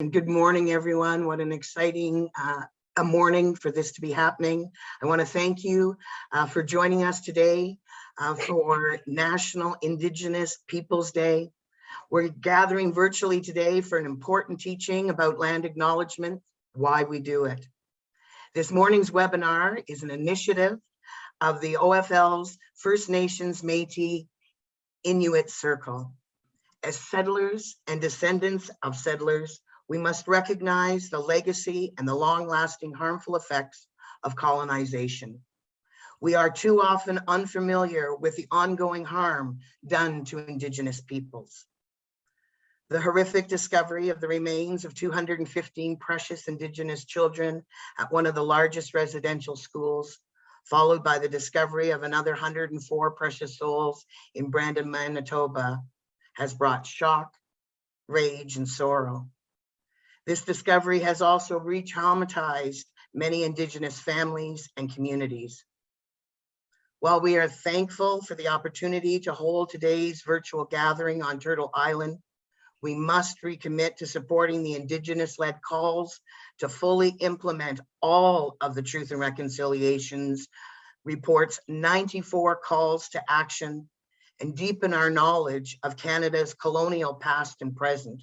Good morning, everyone. What an exciting uh, a morning for this to be happening. I want to thank you uh, for joining us today uh, for National Indigenous Peoples Day. We're gathering virtually today for an important teaching about land acknowledgement, why we do it. This morning's webinar is an initiative of the OFL's First Nations Métis Inuit Circle. As settlers and descendants of settlers, we must recognize the legacy and the long-lasting harmful effects of colonization. We are too often unfamiliar with the ongoing harm done to Indigenous peoples. The horrific discovery of the remains of 215 precious Indigenous children at one of the largest residential schools, followed by the discovery of another 104 precious souls in Brandon, Manitoba, has brought shock, rage, and sorrow. This discovery has also re-traumatized many Indigenous families and communities. While we are thankful for the opportunity to hold today's virtual gathering on Turtle Island, we must recommit to supporting the Indigenous-led calls to fully implement all of the Truth and Reconciliations reports 94 calls to action and deepen our knowledge of Canada's colonial past and present.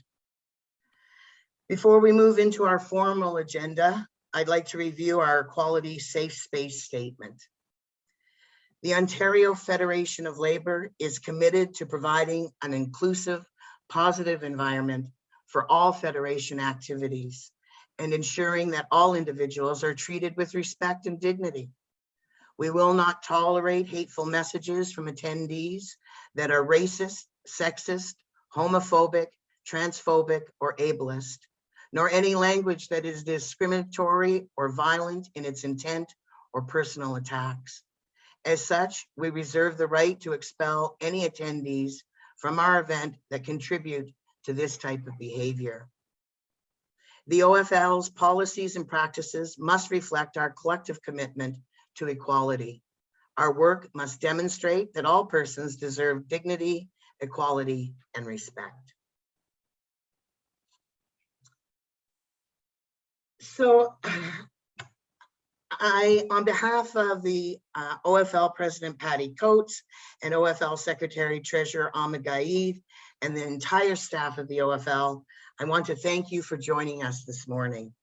Before we move into our formal agenda, I'd like to review our quality safe space statement. The Ontario Federation of Labor is committed to providing an inclusive, positive environment for all Federation activities and ensuring that all individuals are treated with respect and dignity. We will not tolerate hateful messages from attendees that are racist, sexist, homophobic, transphobic, or ableist, nor any language that is discriminatory or violent in its intent or personal attacks. As such, we reserve the right to expel any attendees from our event that contribute to this type of behavior. The OFL's policies and practices must reflect our collective commitment to equality. Our work must demonstrate that all persons deserve dignity, equality, and respect. So I, on behalf of the uh, OFL President Patty Coates and OFL Secretary Treasurer Ahmad Gaied and the entire staff of the OFL, I want to thank you for joining us this morning.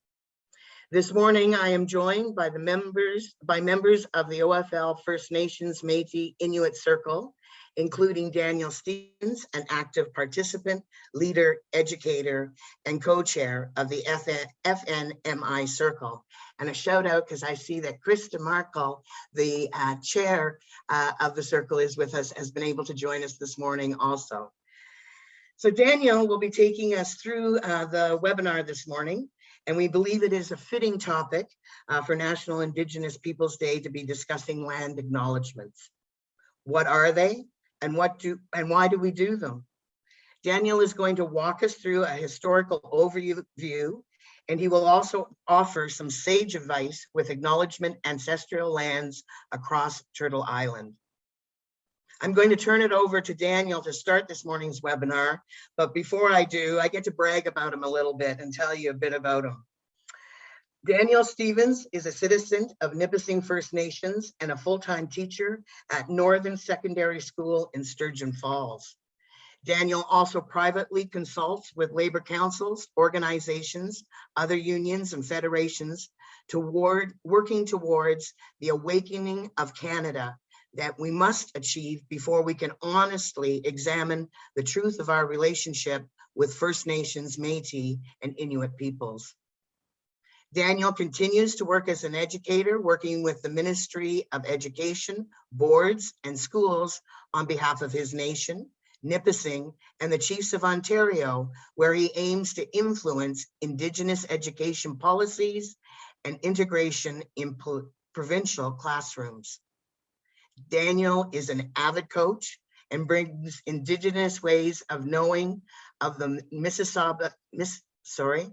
This morning, I am joined by the members, by members of the OFL First Nations Métis Inuit Circle, including Daniel Stevens, an active participant, leader, educator, and co-chair of the FN, FNMI Circle. And a shout out because I see that Krista Markle, the uh, chair uh, of the circle is with us, has been able to join us this morning also. So Daniel will be taking us through uh, the webinar this morning, and we believe it is a fitting topic uh, for National Indigenous Peoples Day to be discussing land acknowledgements. What are they? And what do and why do we do them? Daniel is going to walk us through a historical overview and he will also offer some sage advice with acknowledgement ancestral lands across Turtle Island. I'm going to turn it over to Daniel to start this morning's webinar, but before I do, I get to brag about him a little bit and tell you a bit about him. Daniel Stevens is a citizen of Nipissing First Nations and a full-time teacher at Northern Secondary School in Sturgeon Falls. Daniel also privately consults with labor councils, organizations, other unions and federations toward working towards the awakening of Canada that we must achieve before we can honestly examine the truth of our relationship with First Nations, Métis, and Inuit peoples. Daniel continues to work as an educator, working with the Ministry of Education, boards, and schools on behalf of his nation, Nipissing, and the Chiefs of Ontario, where he aims to influence Indigenous education policies and integration in provincial classrooms. Daniel is an avid coach and brings Indigenous ways of knowing of the Mississauga, Miss, sorry,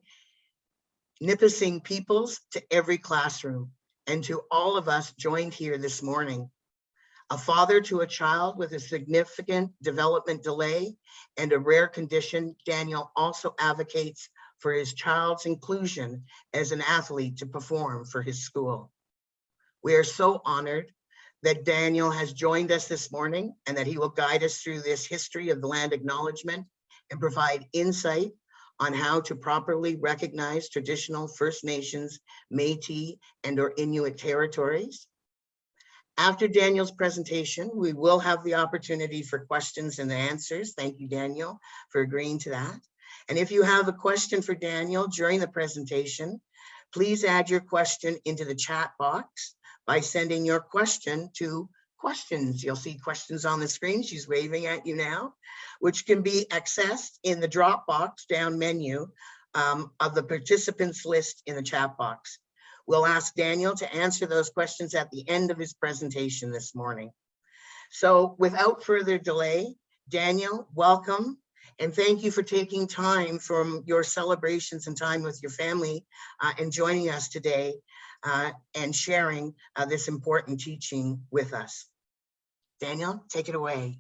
Nipissing peoples to every classroom and to all of us joined here this morning. A father to a child with a significant development delay and a rare condition, Daniel also advocates for his child's inclusion as an athlete to perform for his school. We are so honored that Daniel has joined us this morning and that he will guide us through this history of the land acknowledgement and provide insight on how to properly recognize traditional First Nations, Métis, and or Inuit territories. After Daniel's presentation, we will have the opportunity for questions and answers. Thank you, Daniel, for agreeing to that. And if you have a question for Daniel during the presentation, please add your question into the chat box by sending your question to questions. You'll see questions on the screen. She's waving at you now, which can be accessed in the Dropbox down menu um, of the participants list in the chat box. We'll ask Daniel to answer those questions at the end of his presentation this morning. So without further delay, Daniel, welcome. And thank you for taking time from your celebrations and time with your family uh, and joining us today uh, and sharing uh, this important teaching with us. Daniel, take it away.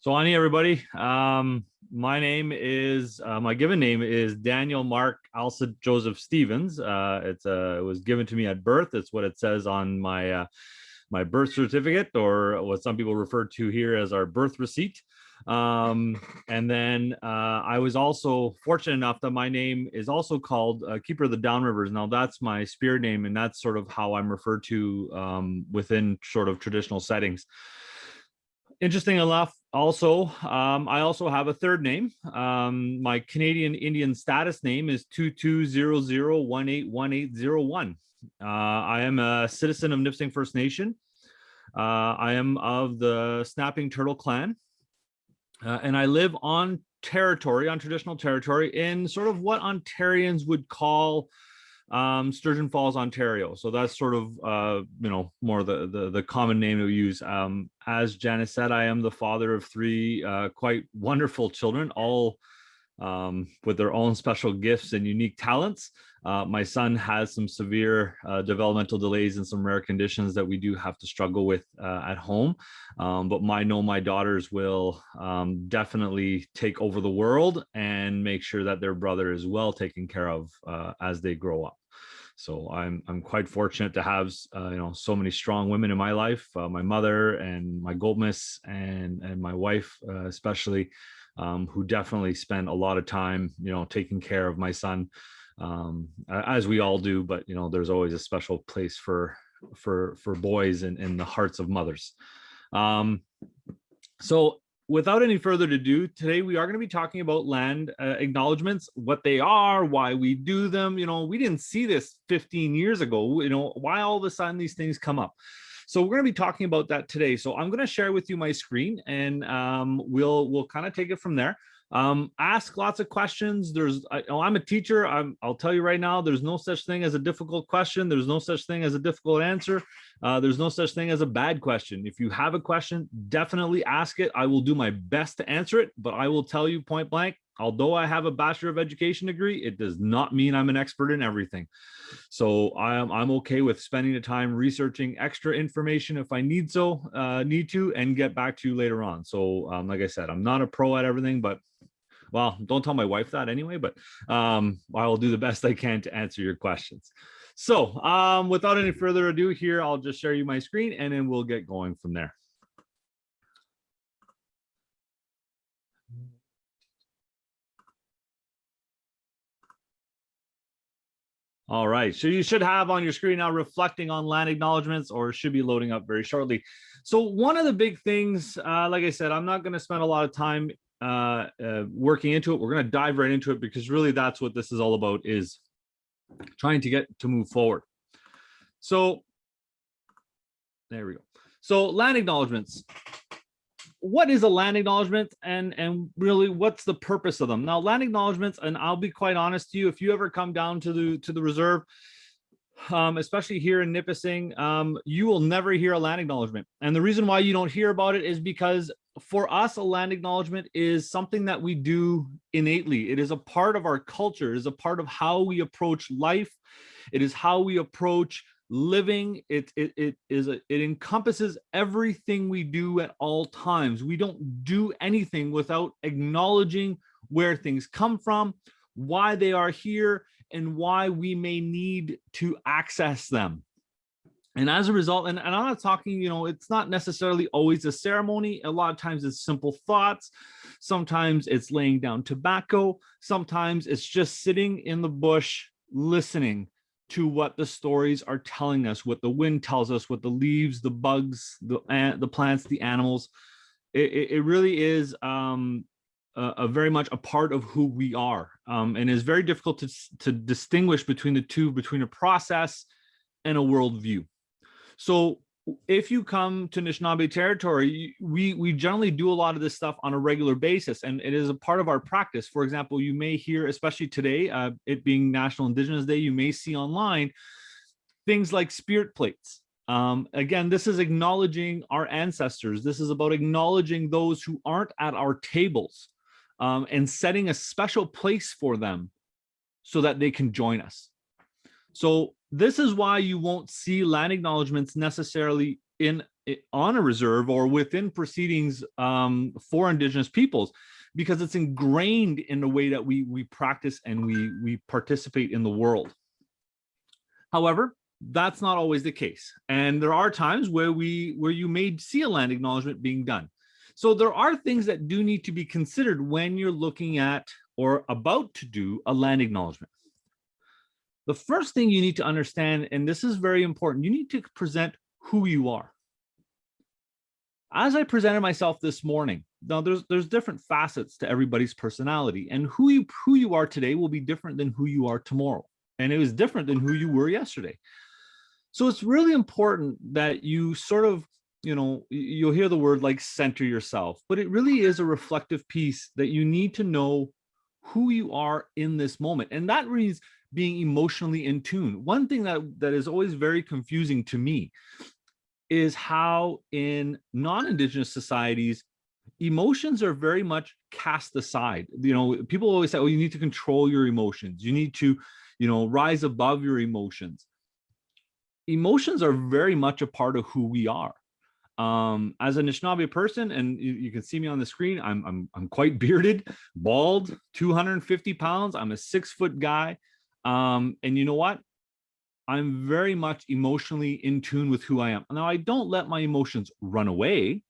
So Ani, everybody, um, my name is, uh, my given name is Daniel Mark Alcid Joseph Stevens. Uh, it's uh, it was given to me at birth. It's what it says on my uh, my birth certificate or what some people refer to here as our birth receipt. Um, and then uh, I was also fortunate enough that my name is also called uh, Keeper of the Downrivers. Now that's my spirit name, and that's sort of how I'm referred to um, within sort of traditional settings. Interesting enough, also, um, I also have a third name. Um, my Canadian Indian status name is 2200181801. Uh, I am a citizen of Nipissing First Nation. Uh, I am of the Snapping Turtle Clan. Uh, and I live on territory, on traditional territory, in sort of what Ontarians would call um, Sturgeon Falls, Ontario. So that's sort of, uh, you know, more the, the, the common name we use. Um, as Janice said, I am the father of three uh, quite wonderful children, all um, with their own special gifts and unique talents. Uh, my son has some severe uh, developmental delays and some rare conditions that we do have to struggle with uh, at home. Um, but I know my daughters will um, definitely take over the world and make sure that their brother is well taken care of uh, as they grow up. So I'm I'm quite fortunate to have uh, you know so many strong women in my life, uh, my mother and my goldmiss and and my wife especially um, who definitely spent a lot of time, you know, taking care of my son, um, as we all do. But you know, there's always a special place for for for boys in, in the hearts of mothers. Um, so without any further ado, today we are going to be talking about land uh, acknowledgements, what they are, why we do them. You know, we didn't see this 15 years ago. You know, why all of a sudden these things come up. So we're going to be talking about that today. So I'm going to share with you my screen and um, we'll we'll kind of take it from there. Um, ask lots of questions. There's, I, oh, I'm a teacher. I'm, I'll tell you right now, there's no such thing as a difficult question. There's no such thing as a difficult answer. Uh, there's no such thing as a bad question. If you have a question, definitely ask it. I will do my best to answer it, but I will tell you point blank, although I have a Bachelor of Education degree, it does not mean I'm an expert in everything. So I'm, I'm okay with spending the time researching extra information if I need so, uh, need to, and get back to you later on. So um, like I said, I'm not a pro at everything, but well, don't tell my wife that anyway, but um, I will do the best I can to answer your questions. So um, without any further ado here, I'll just share you my screen and then we'll get going from there. All right, so you should have on your screen now reflecting on land acknowledgements or should be loading up very shortly. So one of the big things, uh, like I said, I'm not going to spend a lot of time uh, uh, working into it. We're going to dive right into it because really that's what this is all about is trying to get to move forward. So there we go. So land acknowledgements what is a land acknowledgement and and really what's the purpose of them now land acknowledgements and i'll be quite honest to you if you ever come down to the to the reserve um, especially here in Nipissing, um, you will never hear a land acknowledgement. And the reason why you don't hear about it is because for us, a land acknowledgement is something that we do innately. It is a part of our culture, it is a part of how we approach life. It is how we approach living it it, it is a, it encompasses everything we do at all times we don't do anything without acknowledging where things come from why they are here, and why we may need to access them. And as a result, and, and I'm not talking, you know, it's not necessarily always a ceremony. A lot of times it's simple thoughts. Sometimes it's laying down tobacco. Sometimes it's just sitting in the bush, listening to what the stories are telling us, what the wind tells us, what the leaves, the bugs, the, the plants, the animals. It, it, really is um, a, a very much a part of who we are. Um, and it's very difficult to, to distinguish between the two, between a process and a worldview. So if you come to Anishinaabe territory, we, we generally do a lot of this stuff on a regular basis, and it is a part of our practice. For example, you may hear, especially today, uh, it being National Indigenous Day, you may see online things like spirit plates. Um, again, this is acknowledging our ancestors. This is about acknowledging those who aren't at our tables um, and setting a special place for them so that they can join us. So this is why you won't see land acknowledgements necessarily in on a reserve or within proceedings um, for indigenous peoples because it's ingrained in the way that we we practice and we we participate in the world. However, that's not always the case. And there are times where we where you may see a land acknowledgement being done. So there are things that do need to be considered when you're looking at or about to do a land acknowledgement. The first thing you need to understand, and this is very important, you need to present who you are. As I presented myself this morning, now there's there's different facets to everybody's personality, and who you who you are today will be different than who you are tomorrow, and it was different than who you were yesterday. So it's really important that you sort of, you know, you'll hear the word like center yourself, but it really is a reflective piece that you need to know who you are in this moment, and that means being emotionally in tune. One thing that that is always very confusing to me is how in non-indigenous societies emotions are very much cast aside. You know people always say oh you need to control your emotions. You need to you know rise above your emotions. Emotions are very much a part of who we are. Um as a Anishinaabe person and you, you can see me on the screen I'm, I'm i'm quite bearded bald 250 pounds i'm a six foot guy um and you know what I'm very much emotionally in tune with who I am. Now, I don't let my emotions run away,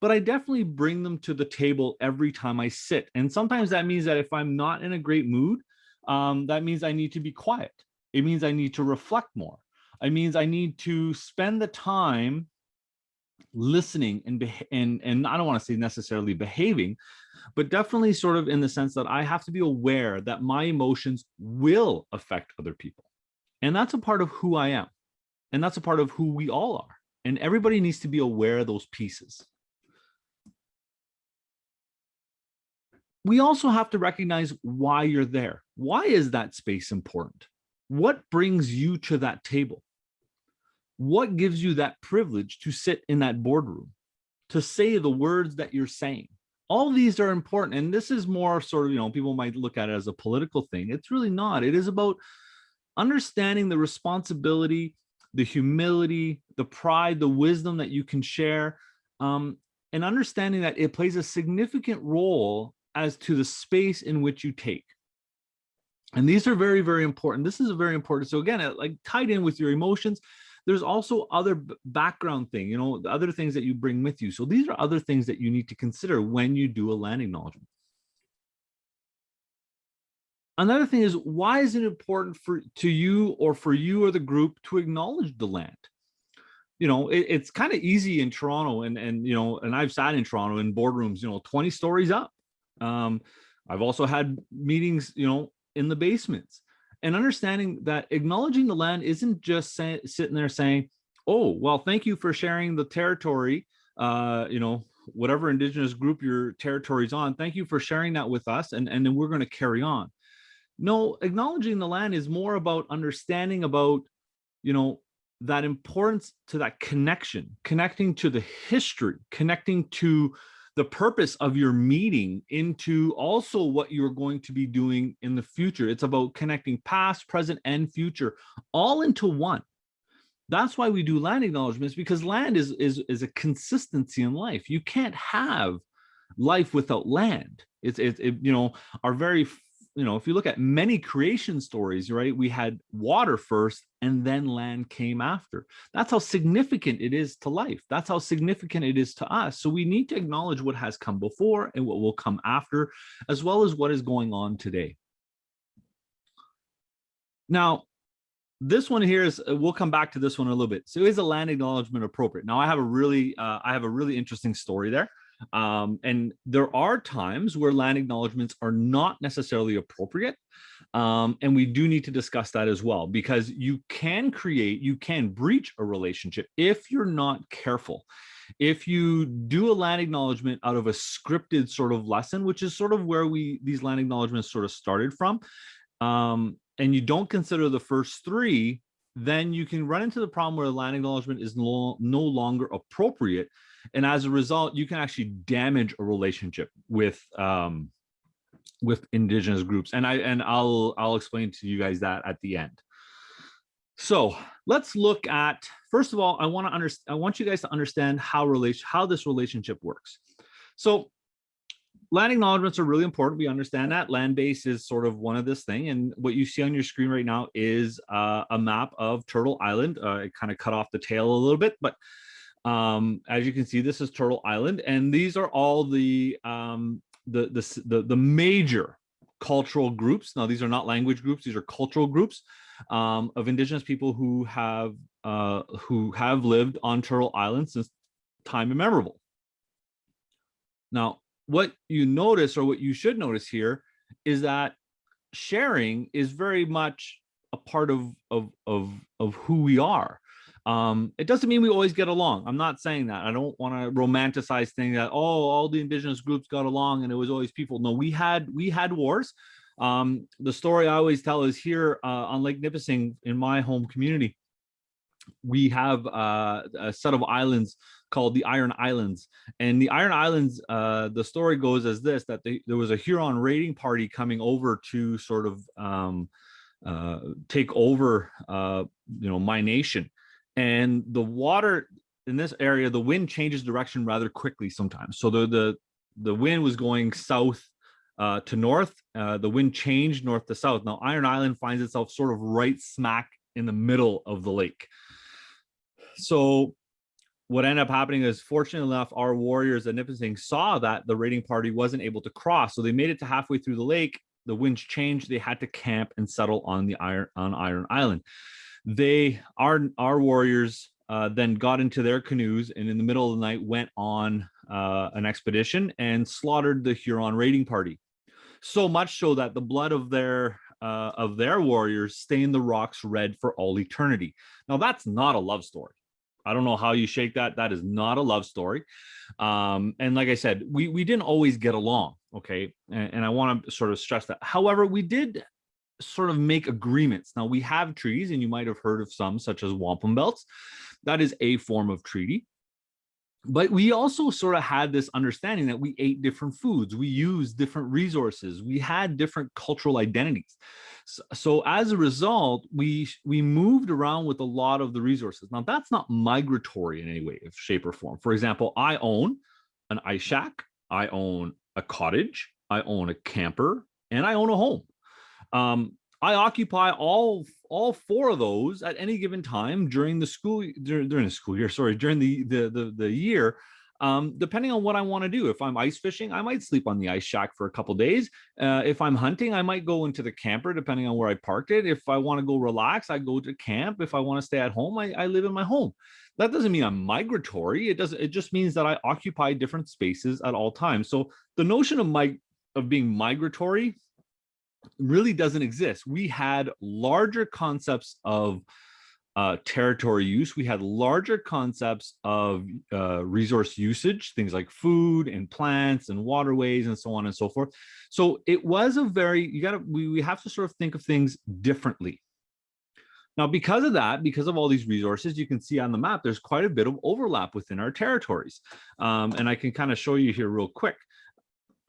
but I definitely bring them to the table every time I sit. And sometimes that means that if I'm not in a great mood, um, that means I need to be quiet. It means I need to reflect more. It means I need to spend the time listening and and and I don't want to say necessarily behaving, but definitely sort of in the sense that I have to be aware that my emotions will affect other people. And that's a part of who I am. And that's a part of who we all are. And everybody needs to be aware of those pieces. We also have to recognize why you're there. Why is that space important? What brings you to that table? What gives you that privilege to sit in that boardroom, to say the words that you're saying? All these are important. And this is more sort of, you know, people might look at it as a political thing. It's really not. It is about understanding the responsibility, the humility, the pride, the wisdom that you can share, um, and understanding that it plays a significant role as to the space in which you take. And these are very, very important. This is a very important. So again, it, like tied in with your emotions, there's also other background thing, you know, the other things that you bring with you. So these are other things that you need to consider when you do a land acknowledgement. Another thing is why is it important for to you or for you or the group to acknowledge the land? You know, it, it's kind of easy in Toronto and and you know, and I've sat in Toronto in boardrooms, you know, 20 stories up. Um, I've also had meetings, you know, in the basements and understanding that acknowledging the land isn't just say, sitting there saying, oh, well, thank you for sharing the territory, uh, you know, whatever indigenous group your territory's on. Thank you for sharing that with us. And, and then we're going to carry on. No, acknowledging the land is more about understanding about, you know, that importance to that connection, connecting to the history, connecting to the purpose of your meeting into also what you're going to be doing in the future. It's about connecting past, present, and future all into one. That's why we do land acknowledgements because land is, is, is a consistency in life. You can't have life without land. It's, it's it, you know, our very you know, if you look at many creation stories, right, we had water first and then land came after. That's how significant it is to life. That's how significant it is to us. So we need to acknowledge what has come before and what will come after, as well as what is going on today. Now, this one here is, uh, we'll come back to this one a little bit. So is a land acknowledgement appropriate? Now I have a really, uh, I have a really interesting story there. Um, and there are times where land acknowledgements are not necessarily appropriate. Um, and we do need to discuss that as well, because you can create, you can breach a relationship if you're not careful. If you do a land acknowledgement out of a scripted sort of lesson, which is sort of where we, these land acknowledgements sort of started from, um, and you don't consider the first three, then you can run into the problem where the land acknowledgement is no, no longer appropriate. And as a result, you can actually damage a relationship with um, with indigenous groups. And I and I'll I'll explain to you guys that at the end. So let's look at first of all, I want to understand I want you guys to understand how relation how this relationship works. So land acknowledgements are really important. We understand that land base is sort of one of this thing. And what you see on your screen right now is uh, a map of Turtle Island. Uh, it kind of cut off the tail a little bit, but um, as you can see, this is Turtle Island. And these are all the, um, the, the, the, the major cultural groups. Now, these are not language groups. These are cultural groups um, of indigenous people who have uh, who have lived on Turtle Island since time immemorable. Now, what you notice or what you should notice here is that sharing is very much a part of of of of who we are um it doesn't mean we always get along i'm not saying that i don't want to romanticize things that oh all the indigenous groups got along and it was always people no we had we had wars um the story i always tell is here uh, on lake nipissing in my home community we have uh, a set of islands called the Iron Islands. And the Iron Islands, uh, the story goes as this, that they, there was a Huron raiding party coming over to sort of um, uh, take over, uh, you know, my nation. And the water in this area, the wind changes direction rather quickly sometimes. So the, the, the wind was going south uh, to north, uh, the wind changed north to south. Now Iron Island finds itself sort of right smack in the middle of the lake. So what ended up happening is fortunately enough, our warriors at Nipissing saw that the raiding party wasn't able to cross. So they made it to halfway through the lake. The winds changed. They had to camp and settle on the iron on Iron Island. They our our warriors uh, then got into their canoes and in the middle of the night went on uh, an expedition and slaughtered the Huron raiding party. So much so that the blood of their uh, of their warriors stained the rocks red for all eternity. Now that's not a love story. I don't know how you shake that. That is not a love story. Um, and like I said, we, we didn't always get along. Okay. And, and I want to sort of stress that. However, we did sort of make agreements. Now we have treaties and you might have heard of some such as wampum belts. That is a form of treaty. But we also sort of had this understanding that we ate different foods we used different resources we had different cultural identities. So, so, as a result we we moved around with a lot of the resources. Now that's not migratory in any way of shape or form. For example i own an ice shack i own a cottage i own a camper and i own a home um, I occupy all all four of those at any given time during the school during, during the school year. Sorry, during the the the, the year. Um, depending on what I want to do. If I'm ice fishing, I might sleep on the ice shack for a couple days. Uh, if I'm hunting, I might go into the camper, depending on where I parked it. If I want to go relax, I go to camp. If I want to stay at home, I, I live in my home. That doesn't mean I'm migratory. It doesn't. It just means that I occupy different spaces at all times. So the notion of my of being migratory really doesn't exist. We had larger concepts of uh, territory use. We had larger concepts of uh, resource usage, things like food and plants and waterways and so on and so forth. So it was a very, you got to, we, we have to sort of think of things differently. Now, because of that, because of all these resources, you can see on the map, there's quite a bit of overlap within our territories. Um, and I can kind of show you here real quick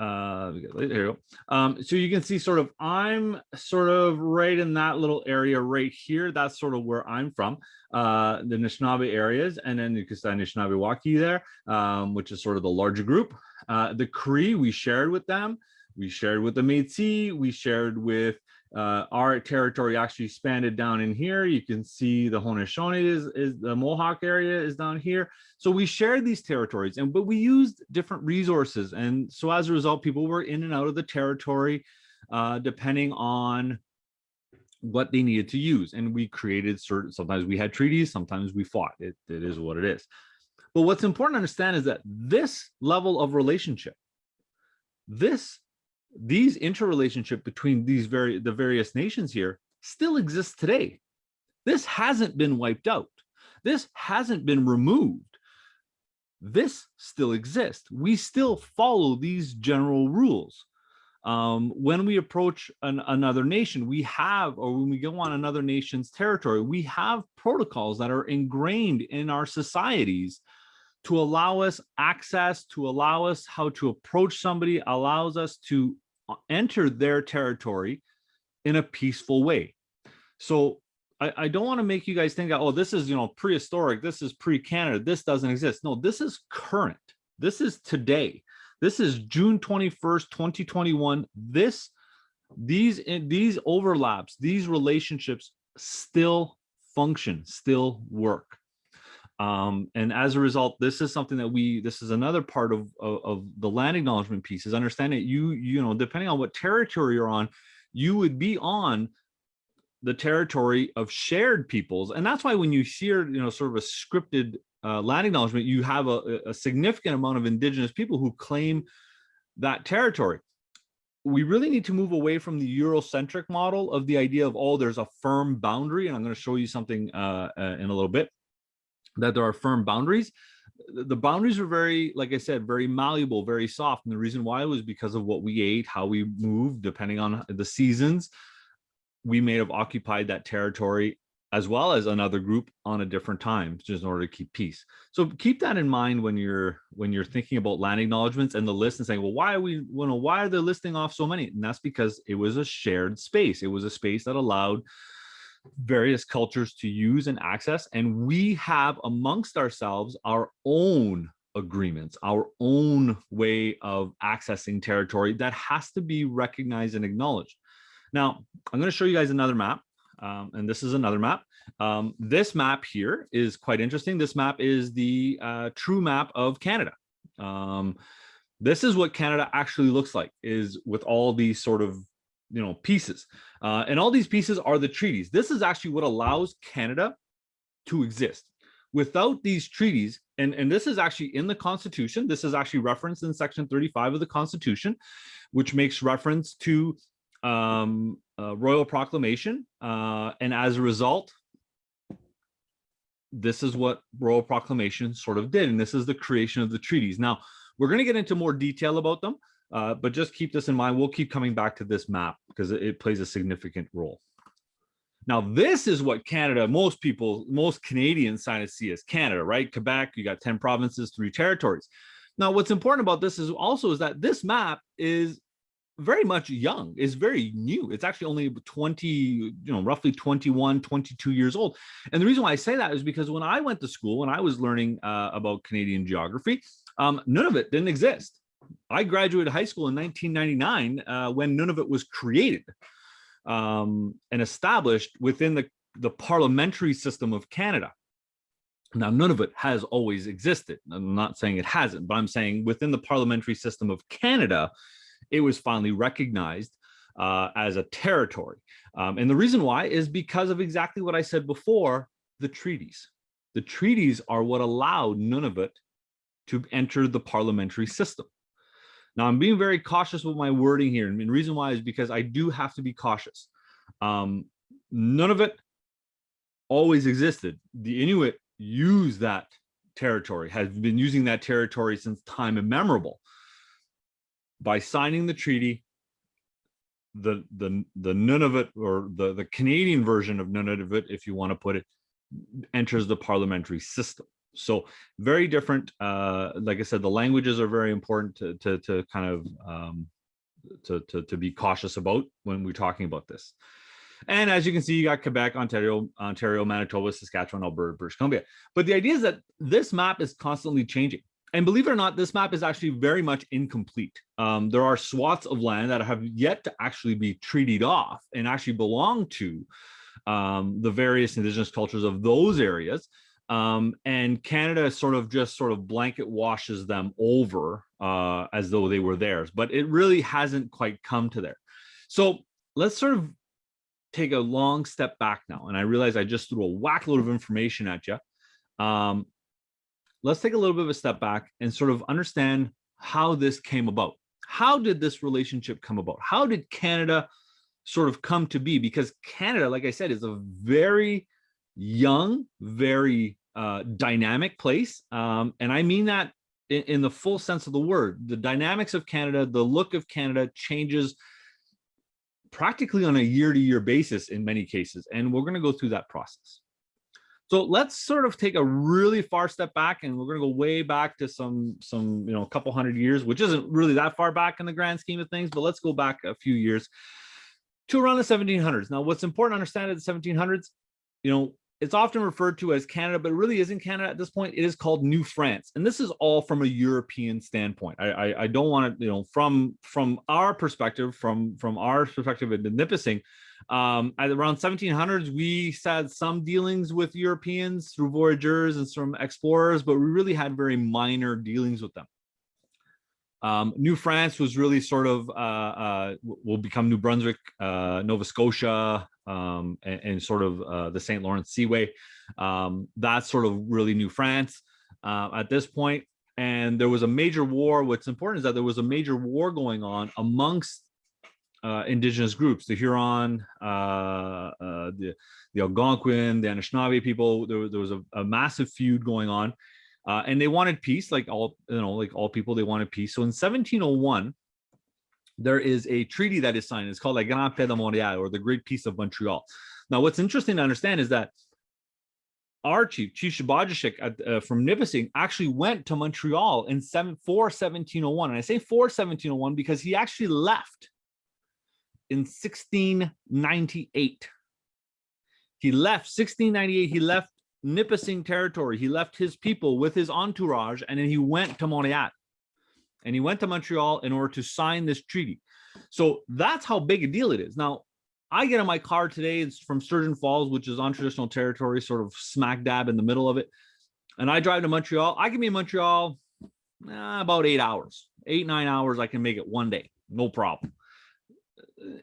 uh there you go. Um so you can see sort of i'm sort of right in that little area right here. That's sort of where i'm from uh the Anishinaabe areas and then you can see Anishinaabe Waki there um which is sort of the larger group. Uh the cree we shared with them. We shared with the Métis, we shared with uh, our territory actually expanded down in here. You can see the Haudenosaunee is, is the Mohawk area is down here. So we shared these territories and but we used different resources. And so as a result, people were in and out of the territory uh, depending on what they needed to use. And we created certain, sometimes we had treaties, sometimes we fought. It, it is what it is. But what's important to understand is that this level of relationship, this these interrelationship between these very the various nations here still exists today. This hasn't been wiped out. This hasn't been removed. This still exists. We still follow these general rules. Um, when we approach an, another nation, we have, or when we go on another nation's territory, we have protocols that are ingrained in our societies to allow us access, to allow us how to approach somebody, allows us to uh, enter their territory in a peaceful way. So I, I don't want to make you guys think that, oh, this is, you know, prehistoric, this is pre-Canada, this doesn't exist. No, this is current. This is today. This is June 21st, 2021. This, these, these overlaps, these relationships still function, still work. Um, and as a result, this is something that we, this is another part of, of, of the land acknowledgement piece is understand understanding you, you know, depending on what territory you're on, you would be on the territory of shared peoples. And that's why when you hear, you know, sort of a scripted uh, land acknowledgement, you have a, a significant amount of indigenous people who claim that territory. We really need to move away from the Eurocentric model of the idea of, oh, there's a firm boundary. And I'm going to show you something uh, uh, in a little bit that there are firm boundaries. The boundaries were very like i said very malleable very soft. And the reason why was because of what we ate how we moved depending on the seasons. We may have occupied that territory as well as another group on a different time just in order to keep peace. So keep that in mind when you're when you're thinking about land acknowledgements and the list and saying well why are we you know why are they listing off so many? And that's because it was a shared space. It was a space that allowed various cultures to use and access. And we have amongst ourselves our own agreements, our own way of accessing territory that has to be recognized and acknowledged. Now, I'm going to show you guys another map. Um, and this is another map. Um, this map here is quite interesting. This map is the uh, true map of Canada. Um, this is what Canada actually looks like is with all these sort of you know, pieces. Uh, and all these pieces are the treaties. This is actually what allows Canada to exist. Without these treaties, and, and this is actually in the Constitution, this is actually referenced in section 35 of the Constitution, which makes reference to um, royal proclamation. Uh, and as a result, this is what royal proclamation sort of did. And this is the creation of the treaties. Now, we're going to get into more detail about them. Uh, but just keep this in mind. We'll keep coming back to this map because it, it plays a significant role. Now, this is what Canada, most people, most Canadians sign to see as Canada, right? Quebec, you got 10 provinces, three territories. Now, what's important about this is also is that this map is very much young, is very new. It's actually only 20, you know, roughly 21, 22 years old. And the reason why I say that is because when I went to school, when I was learning uh, about Canadian geography, um, Nunavut didn't exist. I graduated high school in 1999 uh, when Nunavut was created um, and established within the, the parliamentary system of Canada. Now, Nunavut has always existed. I'm not saying it hasn't, but I'm saying within the parliamentary system of Canada, it was finally recognized uh, as a territory. Um, and the reason why is because of exactly what I said before, the treaties. The treaties are what allowed Nunavut to enter the parliamentary system. Now I'm being very cautious with my wording here. And the reason why is because I do have to be cautious. Um, Nunavut always existed. The Inuit use that territory, has been using that territory since time immemorable. By signing the treaty, the the the Nunavut or the the Canadian version of Nunavut, if you want to put it, enters the parliamentary system. So very different. Uh, like I said, the languages are very important to, to, to kind of um, to, to, to be cautious about when we're talking about this. And as you can see, you got Quebec, Ontario, Ontario, Manitoba, Saskatchewan, Alberta, British Columbia. But the idea is that this map is constantly changing. and believe it or not, this map is actually very much incomplete. Um, there are swaths of land that have yet to actually be treated off and actually belong to um, the various indigenous cultures of those areas. Um, and Canada sort of just sort of blanket washes them over uh, as though they were theirs, but it really hasn't quite come to there. So let's sort of take a long step back now. And I realize I just threw a whack load of information at you. Um, let's take a little bit of a step back and sort of understand how this came about. How did this relationship come about? How did Canada sort of come to be? Because Canada, like I said, is a very young, very uh, dynamic place. Um, and I mean that in, in the full sense of the word. The dynamics of Canada, the look of Canada changes practically on a year-to-year basis in many cases. And we're going to go through that process. So let's sort of take a really far step back and we're going to go way back to some, some, you know, a couple hundred years, which isn't really that far back in the grand scheme of things, but let's go back a few years to around the 1700s. Now, what's important to understand at the 1700s, you know, it's often referred to as Canada, but it really isn't Canada at this point. It is called New France. And this is all from a European standpoint. I, I, I don't want to, you know, from from our perspective, from from our perspective at the Nipissing, um, at around 1700s, we had some dealings with Europeans through voyagers and some explorers, but we really had very minor dealings with them. Um, New France was really sort of uh, uh, will become New Brunswick, uh, Nova Scotia, um, and, and, sort of uh, the St. Lawrence Seaway. Um, that's sort of really New France uh, at this point. And there was a major war. What's important is that there was a major war going on amongst uh, indigenous groups, the Huron, the, the Algonquin, the Anishinaabe people. There, there was a, a massive feud going on uh, and they wanted peace, like all you know, like all people, they wanted peace. So in 1701, there is a treaty that is signed. It's called La Grande Paix de Montréal, or the Great Peace of Montreal. Now, what's interesting to understand is that our chief, Chief uh, from Nipissing, actually went to Montreal in seven, for 1701. And I say for 1701 because he actually left in 1698. He left 1698. He left Nipissing territory. He left his people with his entourage and then he went to Montreal. And he went to Montreal in order to sign this treaty. So that's how big a deal it is. Now, I get in my car today, it's from Sturgeon Falls, which is on traditional territory, sort of smack dab in the middle of it. And I drive to Montreal. I can be in Montreal eh, about eight hours, eight, nine hours. I can make it one day, no problem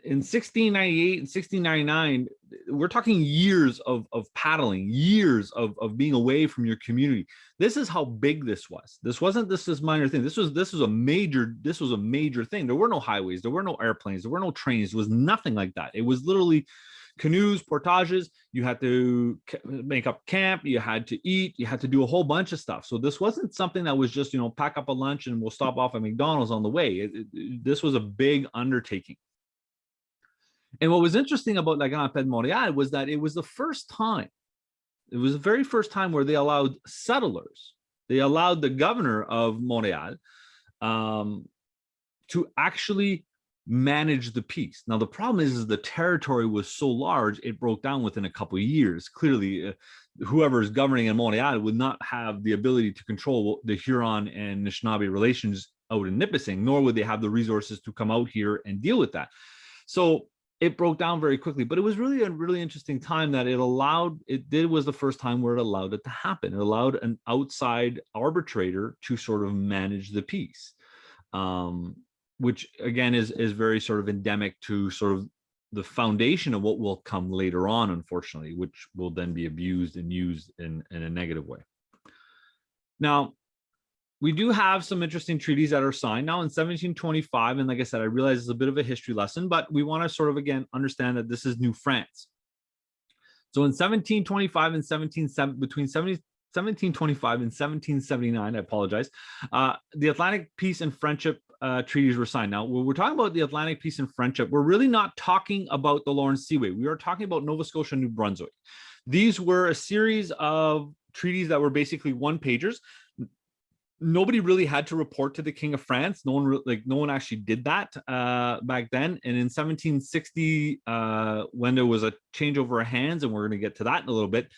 in 1698 and 1699 we're talking years of of paddling years of of being away from your community. This is how big this was. This wasn't this this minor thing. This was this was a major this was a major thing. There were no highways. There were no airplanes. There were no trains. There was nothing like that. It was literally canoes portages. You had to make up camp. You had to eat. You had to do a whole bunch of stuff. So this wasn't something that was just you know pack up a lunch and we'll stop off at mcdonald's on the way. It, it, this was a big undertaking and what was interesting about La Grande Paix de Montréal was that it was the first time, it was the very first time where they allowed settlers, they allowed the governor of Montréal um, to actually manage the peace. Now, the problem is, is the territory was so large, it broke down within a couple of years. Clearly, uh, whoever is governing in Montreal would not have the ability to control the Huron and Anishinaabe relations out in Nipissing, nor would they have the resources to come out here and deal with that. So it broke down very quickly, but it was really a really interesting time that it allowed, it did was the first time where it allowed it to happen. It allowed an outside arbitrator to sort of manage the peace, um, which again is, is very sort of endemic to sort of the foundation of what will come later on, unfortunately, which will then be abused and used in, in a negative way. Now, we do have some interesting treaties that are signed now in 1725. And like I said, I realize it's a bit of a history lesson, but we want to sort of, again, understand that this is New France. So in 1725 and 17, between 70, 1725 and 1779, I apologize, uh, the Atlantic Peace and Friendship uh, treaties were signed. Now, when we're talking about the Atlantic Peace and Friendship, we're really not talking about the Lawrence Seaway. We are talking about Nova Scotia, and New Brunswick. These were a series of treaties that were basically one pagers nobody really had to report to the king of france no one like no one actually did that uh back then and in 1760 uh when there was a changeover of hands and we're going to get to that in a little bit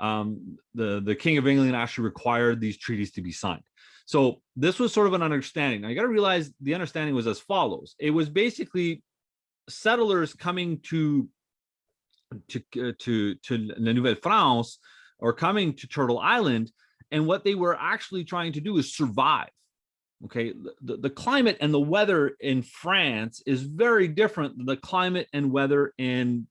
um the the king of england actually required these treaties to be signed So this was sort of an understanding. Now you got to realize the understanding was as follows. It was basically settlers coming to to uh, to to La Nouvelle France or coming to Turtle Island, and what they were actually trying to do is survive. Okay, the, the climate and the weather in France is very different than the climate and weather in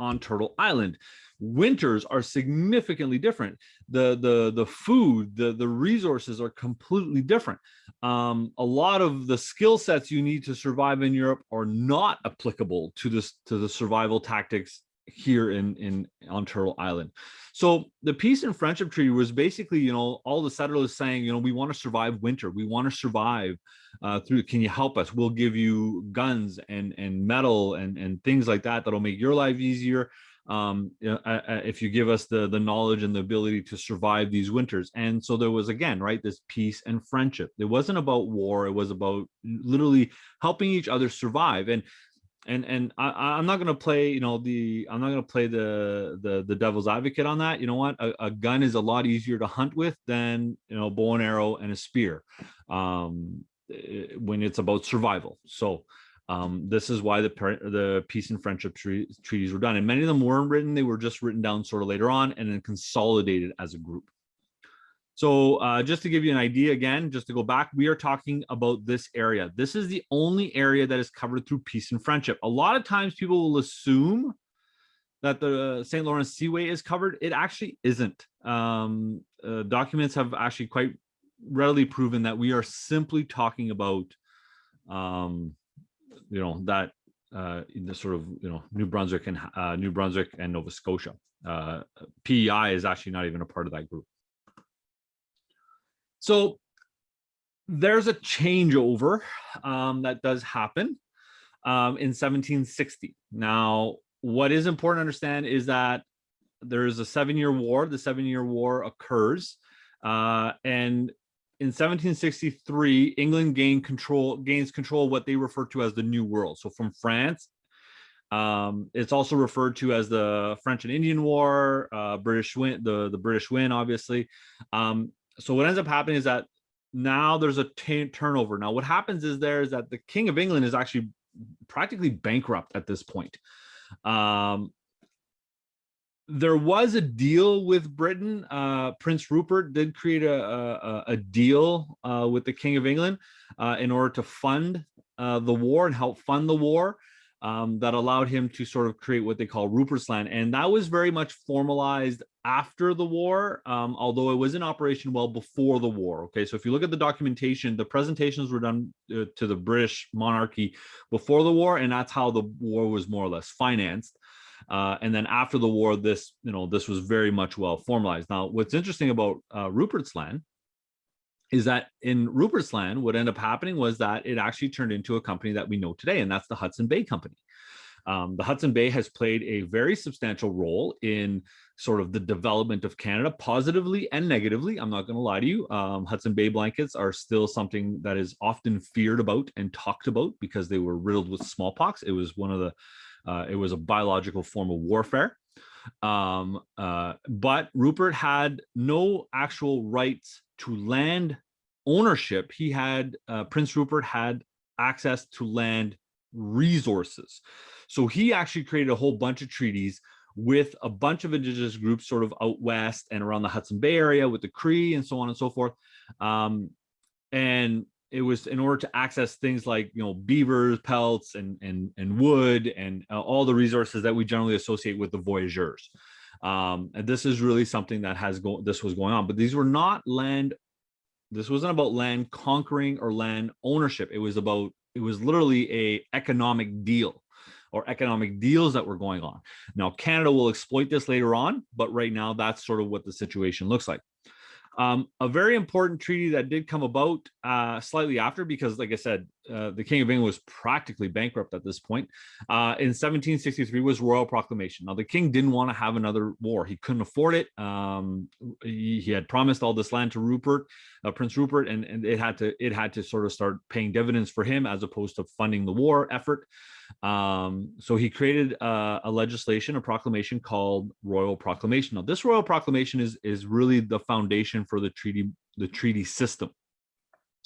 on Turtle Island. Winters are significantly different. The the the food, the the resources are completely different. Um, a lot of the skill sets you need to survive in Europe are not applicable to this to the survival tactics here in in on Turtle Island. So the peace and friendship treaty was basically, you know, all the settlers saying, you know, we want to survive winter, we want to survive uh, through. Can you help us? We'll give you guns and and metal and and things like that that'll make your life easier. Um, if you give us the the knowledge and the ability to survive these winters. And so there was again, right, this peace and friendship. It wasn't about war. It was about literally helping each other survive. And and and I, I'm not going to play, you know, the I'm not to play the the the devil's advocate on that. You know what? A, a, gun is a lot easier to hunt with than you know bow and arrow and a spear um, eh, when it's about survival. So um, this is why the the peace and friendship tre treaties were done, and many of them weren't written; they were just written down sort of later on and then consolidated as a group. So uh, just to give you an idea again, just to go back, we are talking about this area. This is the only area that is covered through peace and friendship. A lot of times people will assume that the St. Lawrence Seaway is covered. It actually isn't. Um, uh, documents have actually quite readily proven that we are simply talking about, um, you know, that uh, the sort of, you know, New Brunswick and uh, New Brunswick and Nova Scotia. Uh, PEI is actually not even a part of that group. So there's a changeover um, that does happen um, in 1760. Now, what is important to understand is that there is a seven-year war. The seven-year war occurs, uh, and in 1763, England gained control, gains control of what they refer to as the New World. So from France, um, it's also referred to as the French and Indian War, uh, British win, the the British win, obviously. Um, so what ends up happening is that now there's a turnover. Now what happens is there is that the King of England is actually practically bankrupt at this point. Um, there was a deal with Britain. Uh, Prince Rupert did create a, a, a deal uh, with the King of England uh, in order to fund uh, the war and help fund the war um, that allowed him to sort of create what they call Rupert's Land. And that was very much formalized after the war, um, although it was in operation well before the war. Okay, so if you look at the documentation, the presentations were done uh, to the British monarchy before the war, and that's how the war was more or less financed. Uh, and then after the war, this, you know, this was very much well formalized. Now, what's interesting about uh, Rupert's Land is that in Rupert's Land, what ended up happening was that it actually turned into a company that we know today, and that's the Hudson Bay Company. Um, the Hudson Bay has played a very substantial role in sort of the development of Canada, positively and negatively. I'm not going to lie to you. Um, Hudson Bay blankets are still something that is often feared about and talked about because they were riddled with smallpox. It was one of the, uh, it was a biological form of warfare. Um, uh, but Rupert had no actual rights to land ownership, he had, uh, Prince Rupert had access to land resources. So he actually created a whole bunch of treaties with a bunch of indigenous groups sort of out west and around the Hudson Bay area with the Cree and so on and so forth. Um, and it was in order to access things like you know beavers pelts and and and wood and uh, all the resources that we generally associate with the voyageurs. Um, and this is really something that has go this was going on but these were not land this wasn't about land conquering or land ownership. It was about it was literally a economic deal or economic deals that were going on. Now canada will exploit this later on but right now that's sort of what the situation looks like um, a very important treaty that did come about uh, slightly after, because like I said, uh, the King of England was practically bankrupt at this point. Uh, in 1763 was Royal Proclamation. Now the King didn't want to have another war. He couldn't afford it. Um, he, he, had promised all this land to Rupert, uh, Prince Rupert, and, and it had to it had to sort of start paying dividends for him as opposed to funding the war effort. Um, so he created a, a, legislation, a proclamation called Royal Proclamation. Now, this Royal Proclamation is is really the foundation for the treaty, the treaty system.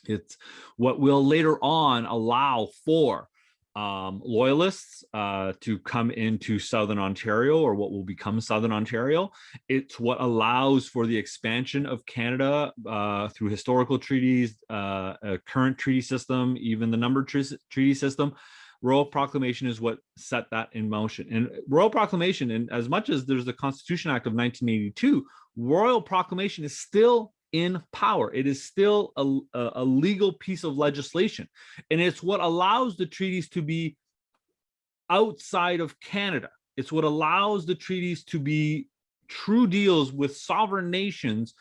It's what will later on allow for um, loyalists uh, to come into Southern Ontario or what will become Southern Ontario. It's what allows for the expansion of Canada uh, through historical treaties, uh, a current treaty system, even the numbered tre- treaty system. Royal Proclamation is what set that in motion. And Royal Proclamation, and as much as there's the Constitution Act of 1982, Royal Proclamation is still in power. It is still a, a, legal piece of legislation. And it's what allows the treaties to be outside of Canada. It's what allows the treaties to be true deals with sovereign nations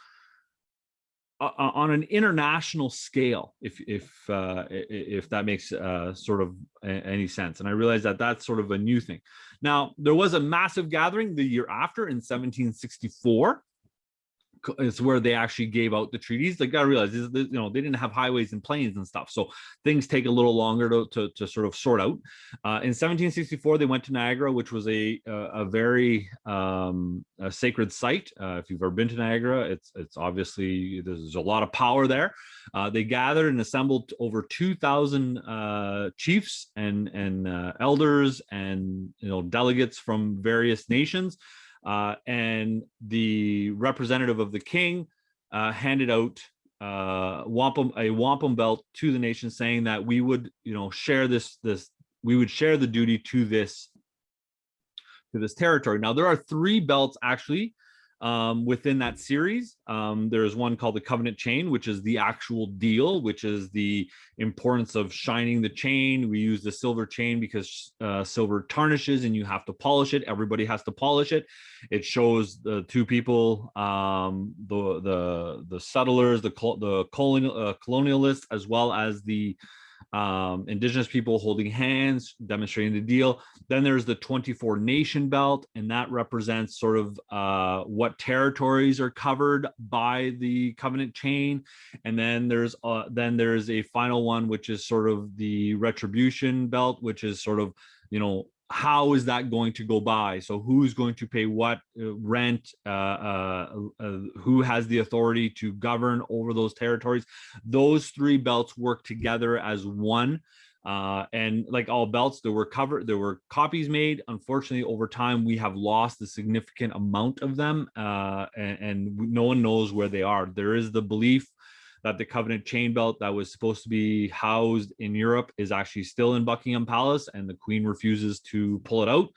uh, uh, on an international scale, if if uh, if that makes uh, sort of any sense. And I realize that that's sort of a new thing. Now there was a massive gathering the year after in 1764 it's where they actually gave out the treaties. Like I realize, this, this- you know, they didn't have highways and planes and stuff, so things take a little longer to to, to sort of sort out. Uh, in 1764, they went to Niagara, which was a a, a very um, a sacred site. Uh, if you've ever been to Niagara, it's it's obviously there's a lot of power there. Uh, they gathered and assembled over 2,000 uh, chiefs and and uh, elders and you know delegates from various nations uh, and the representative of the king uh, handed out uh, wampum a wampum belt to the nation, saying that we would, you know, share this this we would share the duty to this to this territory. Now there are three belts actually um, within that series. Um, there's one called the Covenant Chain, which is the actual deal, which is the importance of shining the chain. We use the silver chain because uh, silver tarnishes and you have to polish it. Everybody has to polish it. It shows the two people, um, the the the settlers, the the colonial uh, colonialists, as well as the um, indigenous people holding hands, demonstrating the deal. Then there's the 24 nation belt, and that represents sort of uh, what territories are covered by the covenant chain. And then there's uh, then there's a final one, which is sort of the retribution belt, which is sort of you know how is that going to go by? So who's going to pay what uh, rent? Uh, uh, uh, who has the authority to govern over those territories? Those three belts work together as one. Uh, and like all belts, there were covered, there were copies made. Unfortunately, over time, we have lost a significant amount of them, uh, and, and no one knows where they are. There is the belief that the Covenant chain belt that was supposed to be housed in Europe is actually still in Buckingham Palace, and the Queen refuses to pull it out.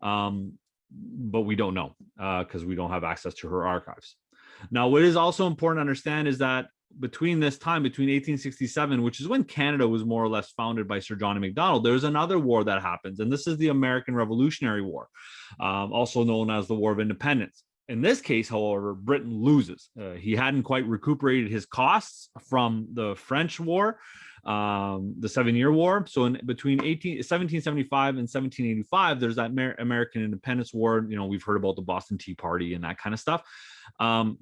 Um, but we don't know because we don't have access to her archives. Now, what is also important to understand is that between this time, between 1867, which is when Canada was more or less founded by Sir John Macdonald, there's another war that happens, and this is the American Revolutionary War, um, also known as the War of Independence. In this case, however, Britain loses. Uh, he hadn't quite recuperated his costs from the French War, um, the Seven Year War. So, in between 18, 1775 and 1785, there's that Amer- American Independence War. You know, we've heard about the Boston Tea Party and that kind of stuff. Um,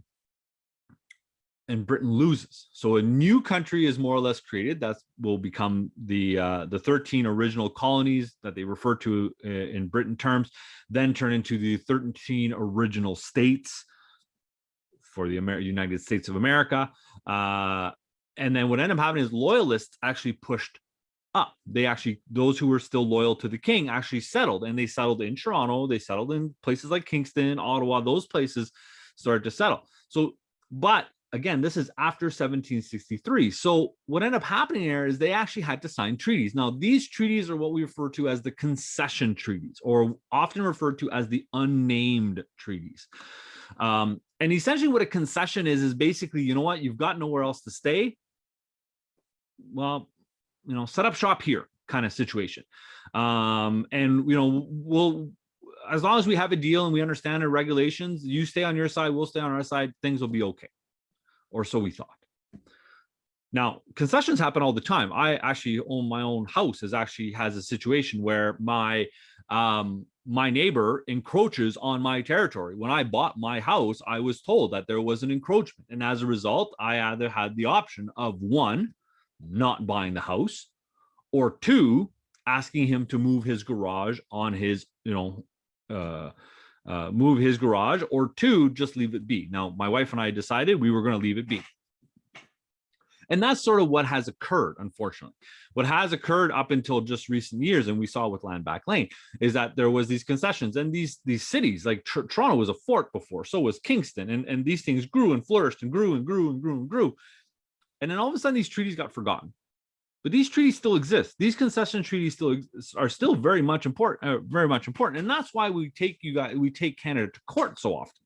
and Britain loses. So a new country is more or less created. That will become the uh, the 13 original colonies that they refer to uh, in Britain terms, then turn into the 13 original states for the Amer- United States of America. Uh, and then what ended up happening is loyalists actually pushed up. They actually, those who were still loyal to the king actually settled and they settled in Toronto. They settled in places like Kingston, Ottawa, those places started to settle. So, but again, this is after 1763. So what ended up happening here is they actually had to sign treaties. Now, these treaties are what we refer to as the concession treaties, or often referred to as the unnamed treaties. Um, and essentially what a concession is, is basically, you know what, you've got nowhere else to stay. Well, you know, set up shop here kind of situation. Um, and, you know, we'll, as long as we have a deal and we understand the regulations, you stay on your side, we'll stay on our side, things will be okay or so we thought. Now, concessions happen all the time. I actually own my own house is actually has a situation where my um my neighbor encroaches on my territory. When I bought my house, I was told that there was an encroachment. And as a result, I either had the option of one, not buying the house, or two, asking him to move his garage on his, you know, uh uh, move his garage, or two, just leave it be. Now, my wife and I decided we were going to leave it be. And that's sort of what has occurred, unfortunately. What has occurred up until just recent years, and we saw with Land Back Lane, is that there was these concessions and these these cities, like Tr Toronto was a fort before, so was Kingston, and, and these things grew and flourished and grew and grew and grew and grew. And then all of a sudden, these treaties got forgotten. But these treaties still exist. These concession treaties still are still very much important, uh, very much important, and that's why we take you guys, we take Canada to court so often.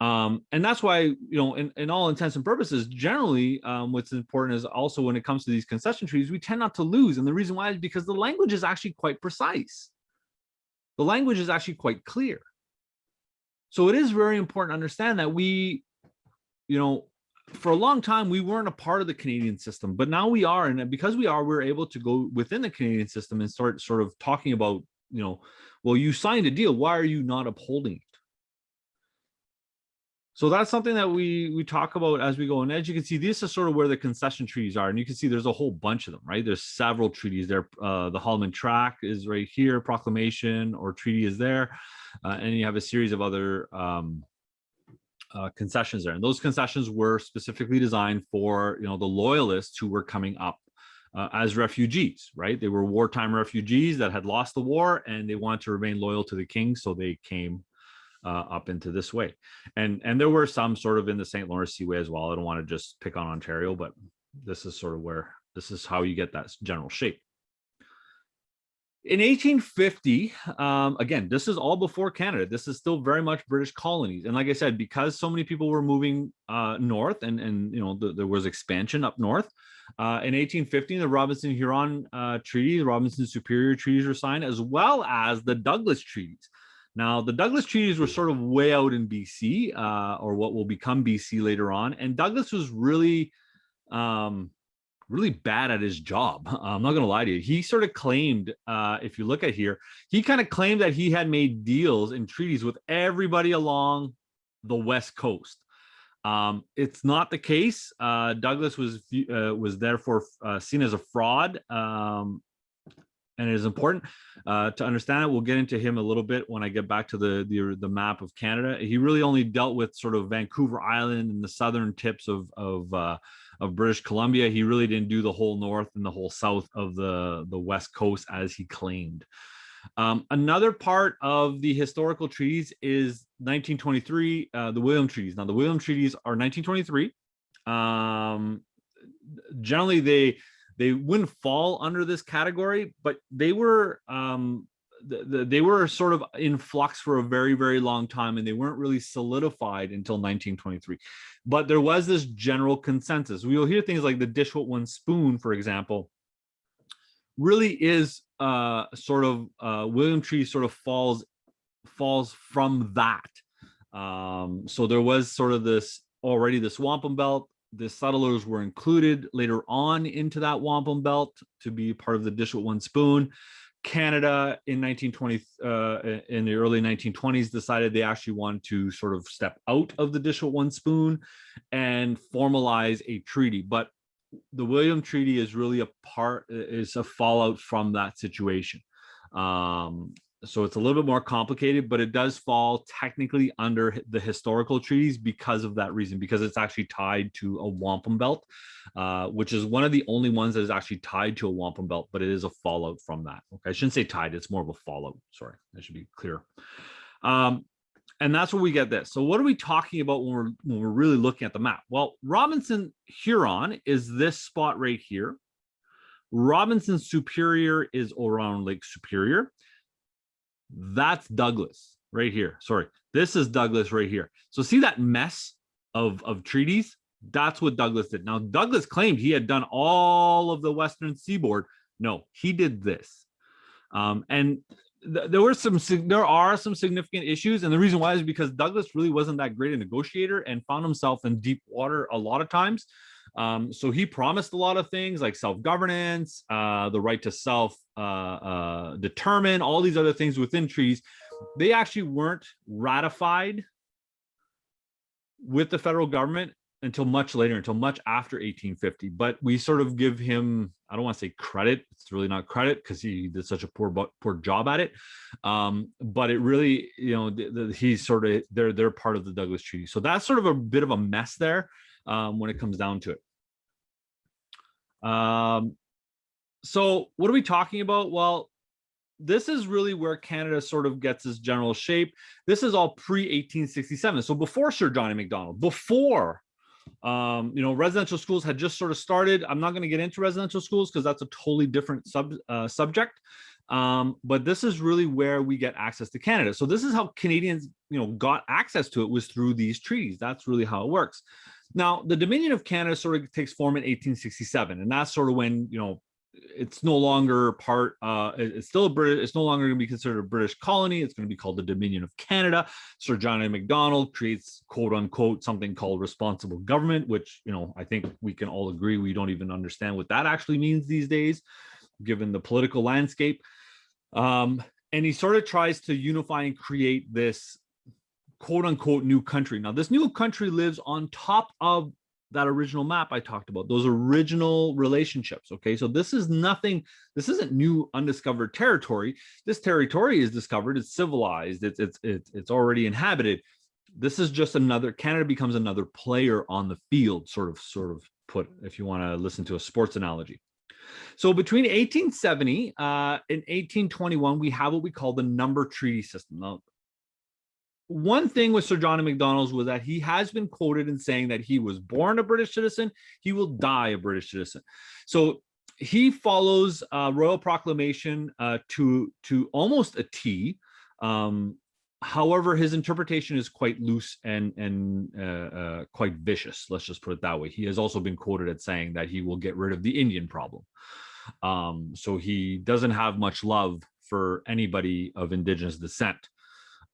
Um, and that's why, you know, in, in all intents and purposes, generally, um, what's important is also when it comes to these concession treaties, we tend not to lose. And the reason why is because the language is actually quite precise. The language is actually quite clear. So it is very important to understand that we, you know, for a long time, we weren't a part of the Canadian system, but now we are. And because we are, we're able to go within the Canadian system and start sort of talking about, you know, well, you signed a deal. Why are you not upholding it? So that's something that we we talk about as we go. And as you can see, this is sort of where the concession treaties are. And you can see there's a whole bunch of them, right? There's several treaties there. Uh, the Haldimand Tract is right here, proclamation or treaty is there. Uh, and you have a series of other um, uh, concessions there. And those concessions were specifically designed for, you know, the loyalists who were coming up uh, as refugees, right? They were wartime refugees that had lost the war and they wanted to remain loyal to the king. So they came uh, up into this way. And, and there were some sort of in the St. Lawrence Seaway as well. I don't want to just pick on Ontario, but this is sort of where, this is how you get that general shape. In 1850, um, again, this is all before Canada. This is still very much British colonies. And like I said, because so many people were moving uh, north and, and you know, the, there was expansion up north, uh, in 1850, the Robinson-Huron uh, Treaty, the Robinson Superior Treaties were signed, as well as the Douglas Treaties. Now, the Douglas treaties were sort of way out in BC, uh, or what will become BC later on. And Douglas was really, um, really bad at his job. I'm not going to lie to you. He sort of claimed, uh, if you look at here, he kind of claimed that he had made deals and treaties with everybody along the West Coast. Um, it's not the case. Uh, Douglas was uh, was therefore uh, seen as a fraud um, and it is important uh, to understand it. We'll get into him a little bit when I get back to the, the, the map of Canada. He really only dealt with sort of Vancouver Island and the southern tips of of uh, of British Columbia. He really didn't do the whole north and the whole south of the the west coast as he claimed. Um, another part of the historical treaties is 1923, uh, the William treaties. Now the William treaties are 1923. Um, generally, they they wouldn't fall under this category, but they were um, the, the, they were sort of in flux for a very, very long time, and they weren't really solidified until 1923. But there was this general consensus. We'll hear things like the dish with one spoon, for example, really is uh, sort of uh, William Tree sort of falls falls from that. Um, so there was sort of this already this wampum belt the settlers were included later on into that wampum belt to be part of the dish with one spoon. Canada in 1920, uh, in the early 1920s, decided they actually wanted to sort of step out of the dish with one spoon and formalize a treaty. But the William Treaty is really a part, is a fallout from that situation. Um, so it's a little bit more complicated, but it does fall technically under the historical treaties because of that reason, because it's actually tied to a wampum belt, uh, which is one of the only ones that is actually tied to a wampum belt, but it is a fallout from that. Okay, I shouldn't say tied, it's more of a fallout. Sorry, that should be clear. Um, and that's where we get this. So what are we talking about when we're, when we're really looking at the map? Well, Robinson Huron is this spot right here. Robinson Superior is around Lake Superior. That's Douglas right here. Sorry, this is Douglas right here. So see that mess of, of treaties? That's what Douglas did. Now, Douglas claimed he had done all of the Western seaboard. No, he did this. Um, and th there were some, there are some significant issues. And the reason why is because Douglas really wasn't that great a negotiator and found himself in deep water a lot of times. Um, so he promised a lot of things like self-governance, uh, the right to self uh, uh, determine, all these other things within trees. They actually weren't ratified with the federal government until much later, until much after 1850. But we sort of give him, I don't want to say credit, it's really not credit because he did such a poor poor job at it. Um, but it really, you know, the, the, he's sort of, they're, they're part of the Douglas Treaty. So that's sort of a bit of a mess there um, when it comes down to it. Um, so what are we talking about? Well, this is really where Canada sort of gets its general shape. This is all pre 1867. So before Sir John A. MacDonald, before um, you know, residential schools had just sort of started. I'm not going to get into residential schools because that's a totally different sub uh, subject. Um, but this is really where we get access to Canada. So this is how Canadians, you know, got access to it was through these treaties. That's really how it works. Now, the Dominion of Canada sort of takes form in 1867, and that's sort of when, you know, it's no longer part uh it's still a british it's no longer going to be considered a british colony it's going to be called the dominion of canada. Sir john a. Macdonald creates quote unquote something called responsible government which you know i think we can all agree we don't even understand what that actually means these days given the political landscape. Um and he sort of tries to unify and create this quote unquote new country now this new country lives on top of that original map I talked about, those original relationships. Okay, so this is nothing, this isn't new undiscovered territory. This territory is discovered, it's civilized, it's it's it's it's already inhabited. This is just another, Canada becomes another player on the field, sort of, sort of put, if you want to listen to a sports analogy. So between 1870 uh, and 1821, we have what we call the number treaty system. Now, one thing with Sir John McDonald's was that he has been quoted in saying that he was born a British citizen, he will die a British citizen. So he follows uh, royal proclamation uh, to to almost a T. Um, however, his interpretation is quite loose and and uh, uh, quite vicious. Let's just put it that way. He has also been quoted as saying that he will get rid of the Indian problem. Um, so he doesn't have much love for anybody of indigenous descent.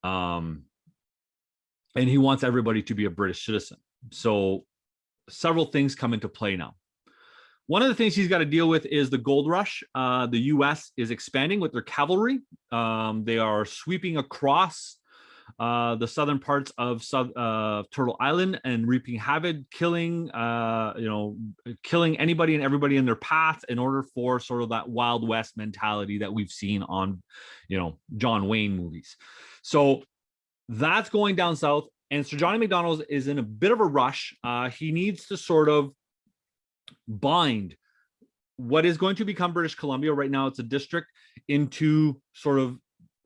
Um, and he wants everybody to be a British citizen. So several things come into play now. One of the things he's got to deal with is the gold rush. Uh, the U.S. is expanding with their cavalry. Um, they are sweeping across uh, the southern parts of uh, Turtle Island and reaping havoc, killing, uh, you know, killing anybody and everybody in their path in order for sort of that Wild West mentality that we've seen on, you know, John Wayne movies. So that's going down south. And Sir John A. Macdonald is in a bit of a rush. Uh, he needs to sort of bind what is going to become British Columbia. Right now, it's a district into sort of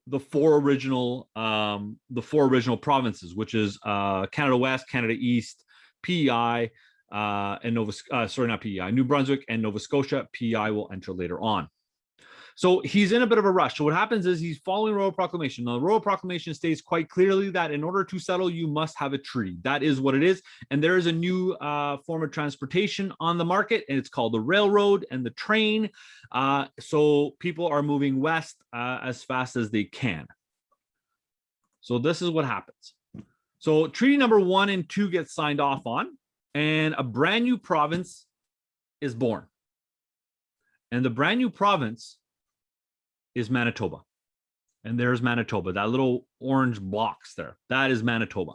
the four original um, the four original provinces, which is uh, Canada West, Canada East, PEI, uh, and Nova, uh, sorry, not PEI, New Brunswick and Nova Scotia. PEI will enter later on. So he's in a bit of a rush. So what happens is he's following royal proclamation. Now, the royal proclamation states quite clearly that in order to settle, you must have a treaty. That is what it is. And there is a new uh, form of transportation on the market, and it's called the railroad and the train. Uh, so people are moving west uh, as fast as they can. So this is what happens. So treaty number one and two get signed off on, and a brand new province is born. And the brand new province is Manitoba. And there's Manitoba, that little orange box there. That is Manitoba.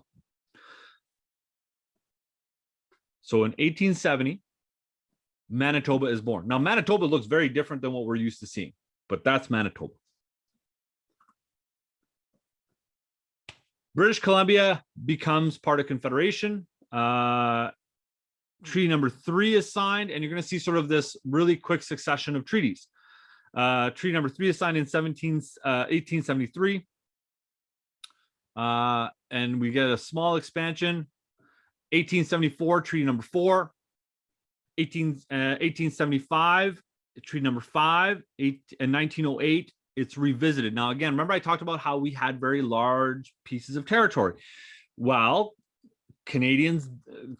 So in 1870, Manitoba is born. Now, Manitoba looks very different than what we're used to seeing, but that's Manitoba. British Columbia becomes part of Confederation. Uh, treaty number three is signed, and you're going to see sort of this really quick succession of treaties. Uh, treaty number three is signed in 17, uh, 1873. Uh, and we get a small expansion. 1874, treaty number four. 18, uh, 1875, treaty number five. Eight, and 1908, it's revisited. Now, again, remember I talked about how we had very large pieces of territory. Well, Canadians,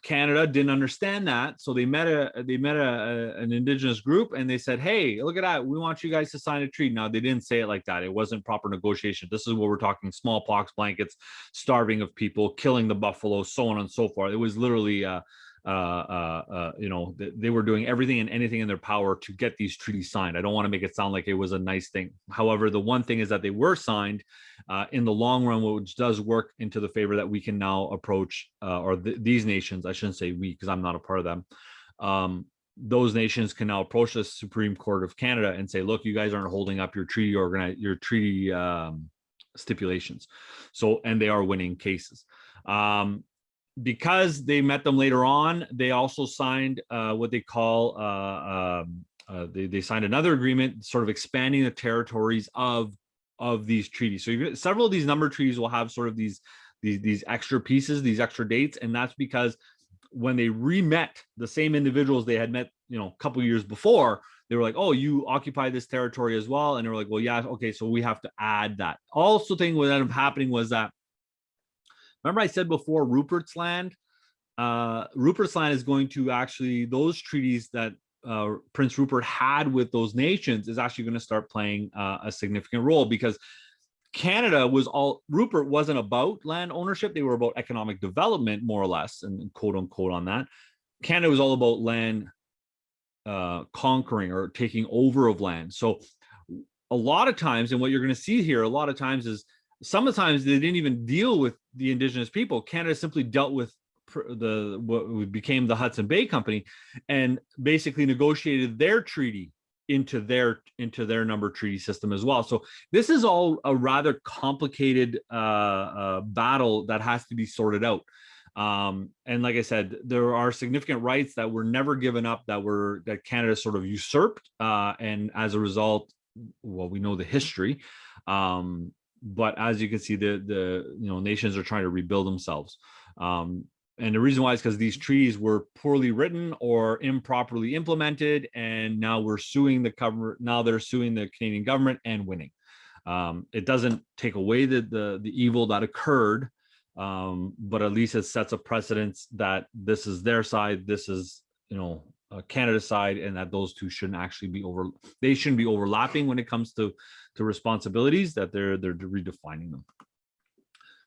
Canada didn't understand that, so they met a they met a, a, an indigenous group and they said, "Hey, look at that! We want you guys to sign a treaty." Now they didn't say it like that. It wasn't proper negotiation. This is what we're talking: smallpox blankets, starving of people, killing the buffalo, so on and so forth. It was literally uh, uh, uh, uh, you know, they were doing everything and anything in their power to get these treaties signed. I don't want to make it sound like it was a nice thing. However, the one thing is that they were signed uh, in the long run, which does work into the favor that we can now approach, uh, or th these nations, I shouldn't say we, because I'm not a part of them. Um, those nations can now approach the Supreme Court of Canada and say, look, you guys aren't holding up your treaty organize your treaty um, stipulations. So, and they are winning cases. Um, because they met them later on, they also signed uh, what they call uh, um, uh, they, they signed another agreement, sort of expanding the territories of of these treaties. So you several of these number treaties will have sort of these these these extra pieces, these extra dates, and that's because when they re-met the same individuals they had met, you know, a couple years before, they were like, "Oh, you occupy this territory as well," and they were like, "Well, yeah, okay, so we have to add that." Also, thing what ended up happening was that remember I said before Rupert's Land. Uh, Rupert's Land is going to actually those treaties that uh, Prince Rupert had with those nations is actually going to start playing uh, a significant role because Canada was all Rupert wasn't about land ownership; they were about economic development, more or less, and quote unquote on that. Canada was all about land uh, conquering or taking over of land. So a lot of times, and what you're going to see here, a lot of times is sometimes they didn't even deal with the indigenous people. Canada simply dealt with the what became the Hudson Bay Company and basically negotiated their treaty into their into their number treaty system as well. So this is all a rather complicated uh, uh, battle that has to be sorted out. Um, and like I said, there are significant rights that were never given up that were that Canada sort of usurped. Uh, and as a result, well, we know the history. Um, but as you can see, the the you know nations are trying to rebuild themselves. Um, and the reason why is because these treaties were poorly written or improperly implemented, and now we're suing the cover. Now they're suing the Canadian government and winning. Um, it doesn't take away the, the the evil that occurred, um, but at least it sets a precedence that this is their side, this is you know uh, Canada's side, and that those two shouldn't actually be over. They shouldn't be overlapping when it comes to to responsibilities. That they're they're redefining them.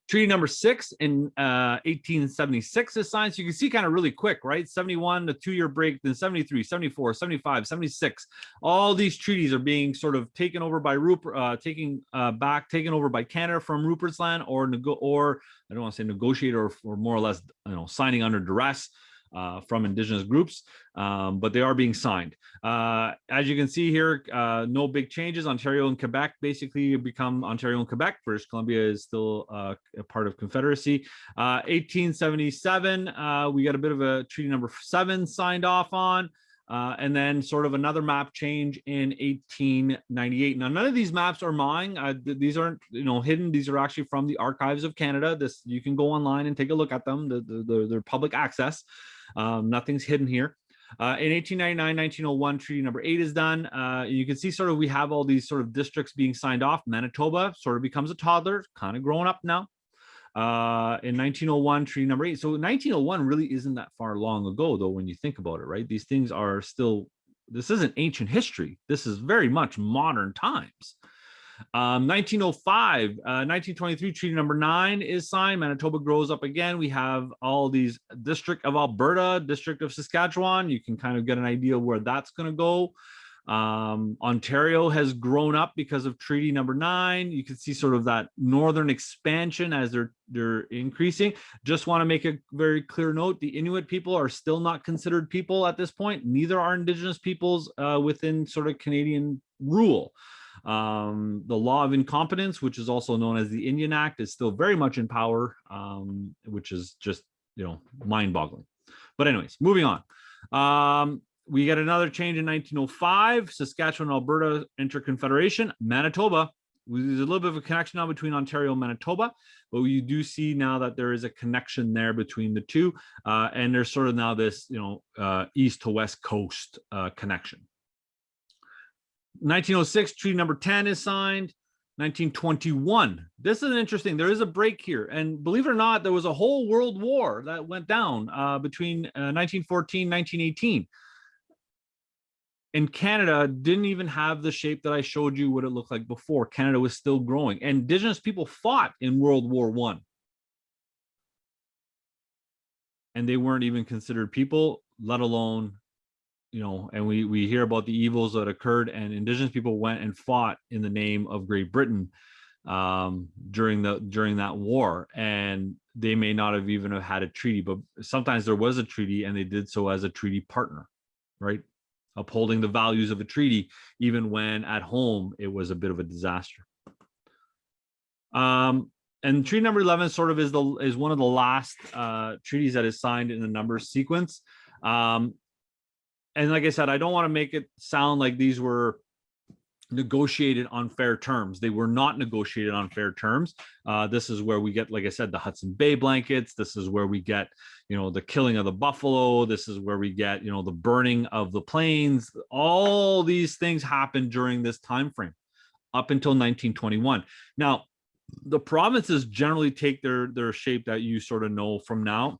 Treaty number six in uh, 1876 is signed. So you can see kind of really quick, right? 71, the two-year break, then 73, 74, 75, 76. All these treaties are being sort of taken over by Rupert, uh, taking uh, back, taken over by Canada from Rupert's land, or or I don't want to say negotiate, or, or more or less, you know, signing under duress uh, from indigenous groups, um, but they are being signed. Uh, as you can see here, uh, no big changes. Ontario and Quebec basically become Ontario and Quebec. British Columbia is still uh, a part of Confederacy. 1877, uh, uh, we got a bit of a treaty number seven signed off on. Uh, and then sort of another map change in 1898. Now, none of these maps are mine. Uh, th these aren't, you know, hidden. These are actually from the Archives of Canada. This you can go online and take a look at them. The, the, the, they're public access. Um, nothing's hidden here. Uh, in 1899, 1901, treaty number eight is done. Uh, you can see sort of we have all these sort of districts being signed off. Manitoba sort of becomes a toddler, kind of growing up now. Uh, in 1901, treaty number eight. So 1901 really isn't that far long ago, though, when you think about it, right? These things are still, this isn't ancient history. This is very much modern times. Um, 1905, uh, 1923 treaty number nine is signed. Manitoba grows up again. We have all these District of Alberta, District of Saskatchewan. You can kind of get an idea where that's going to go. Um, Ontario has grown up because of treaty number nine. You can see sort of that northern expansion as they're they're increasing. Just want to make a very clear note: the Inuit people are still not considered people at this point. Neither are Indigenous peoples uh, within sort of Canadian rule. Um, the law of incompetence, which is also known as the Indian Act, is still very much in power, um, which is just, you know, mind boggling. But anyways, moving on. Um, we get another change in 1905, Saskatchewan, Alberta Interconfederation, Manitoba. There's a little bit of a connection now between Ontario and Manitoba, but you do see now that there is a connection there between the two. Uh, and there's sort of now this, you know, uh, east to west coast uh, connection. 1906, treaty number 10 is signed. 1921. This is interesting. There is a break here. And believe it or not, there was a whole world war that went down uh, between uh, 1914, 1918. And Canada didn't even have the shape that I showed you what it looked like before. Canada was still growing. And indigenous people fought in World War One. And they weren't even considered people, let alone you know, and we we hear about the evils that occurred, and indigenous people went and fought in the name of Great Britain um, during the during that war, and they may not have even have had a treaty, but sometimes there was a treaty, and they did so as a treaty partner, right? Upholding the values of a treaty, even when at home it was a bit of a disaster. Um, and treaty number 11 sort of is the is one of the last uh, treaties that is signed in the number sequence. Um, and like I said, I don't want to make it sound like these were negotiated on fair terms. They were not negotiated on fair terms. Uh, this is where we get, like I said, the Hudson Bay blankets. This is where we get, you know, the killing of the buffalo. This is where we get, you know, the burning of the plains. All these things happened during this time frame up until 1921. Now, the provinces generally take their their shape that you sort of know from now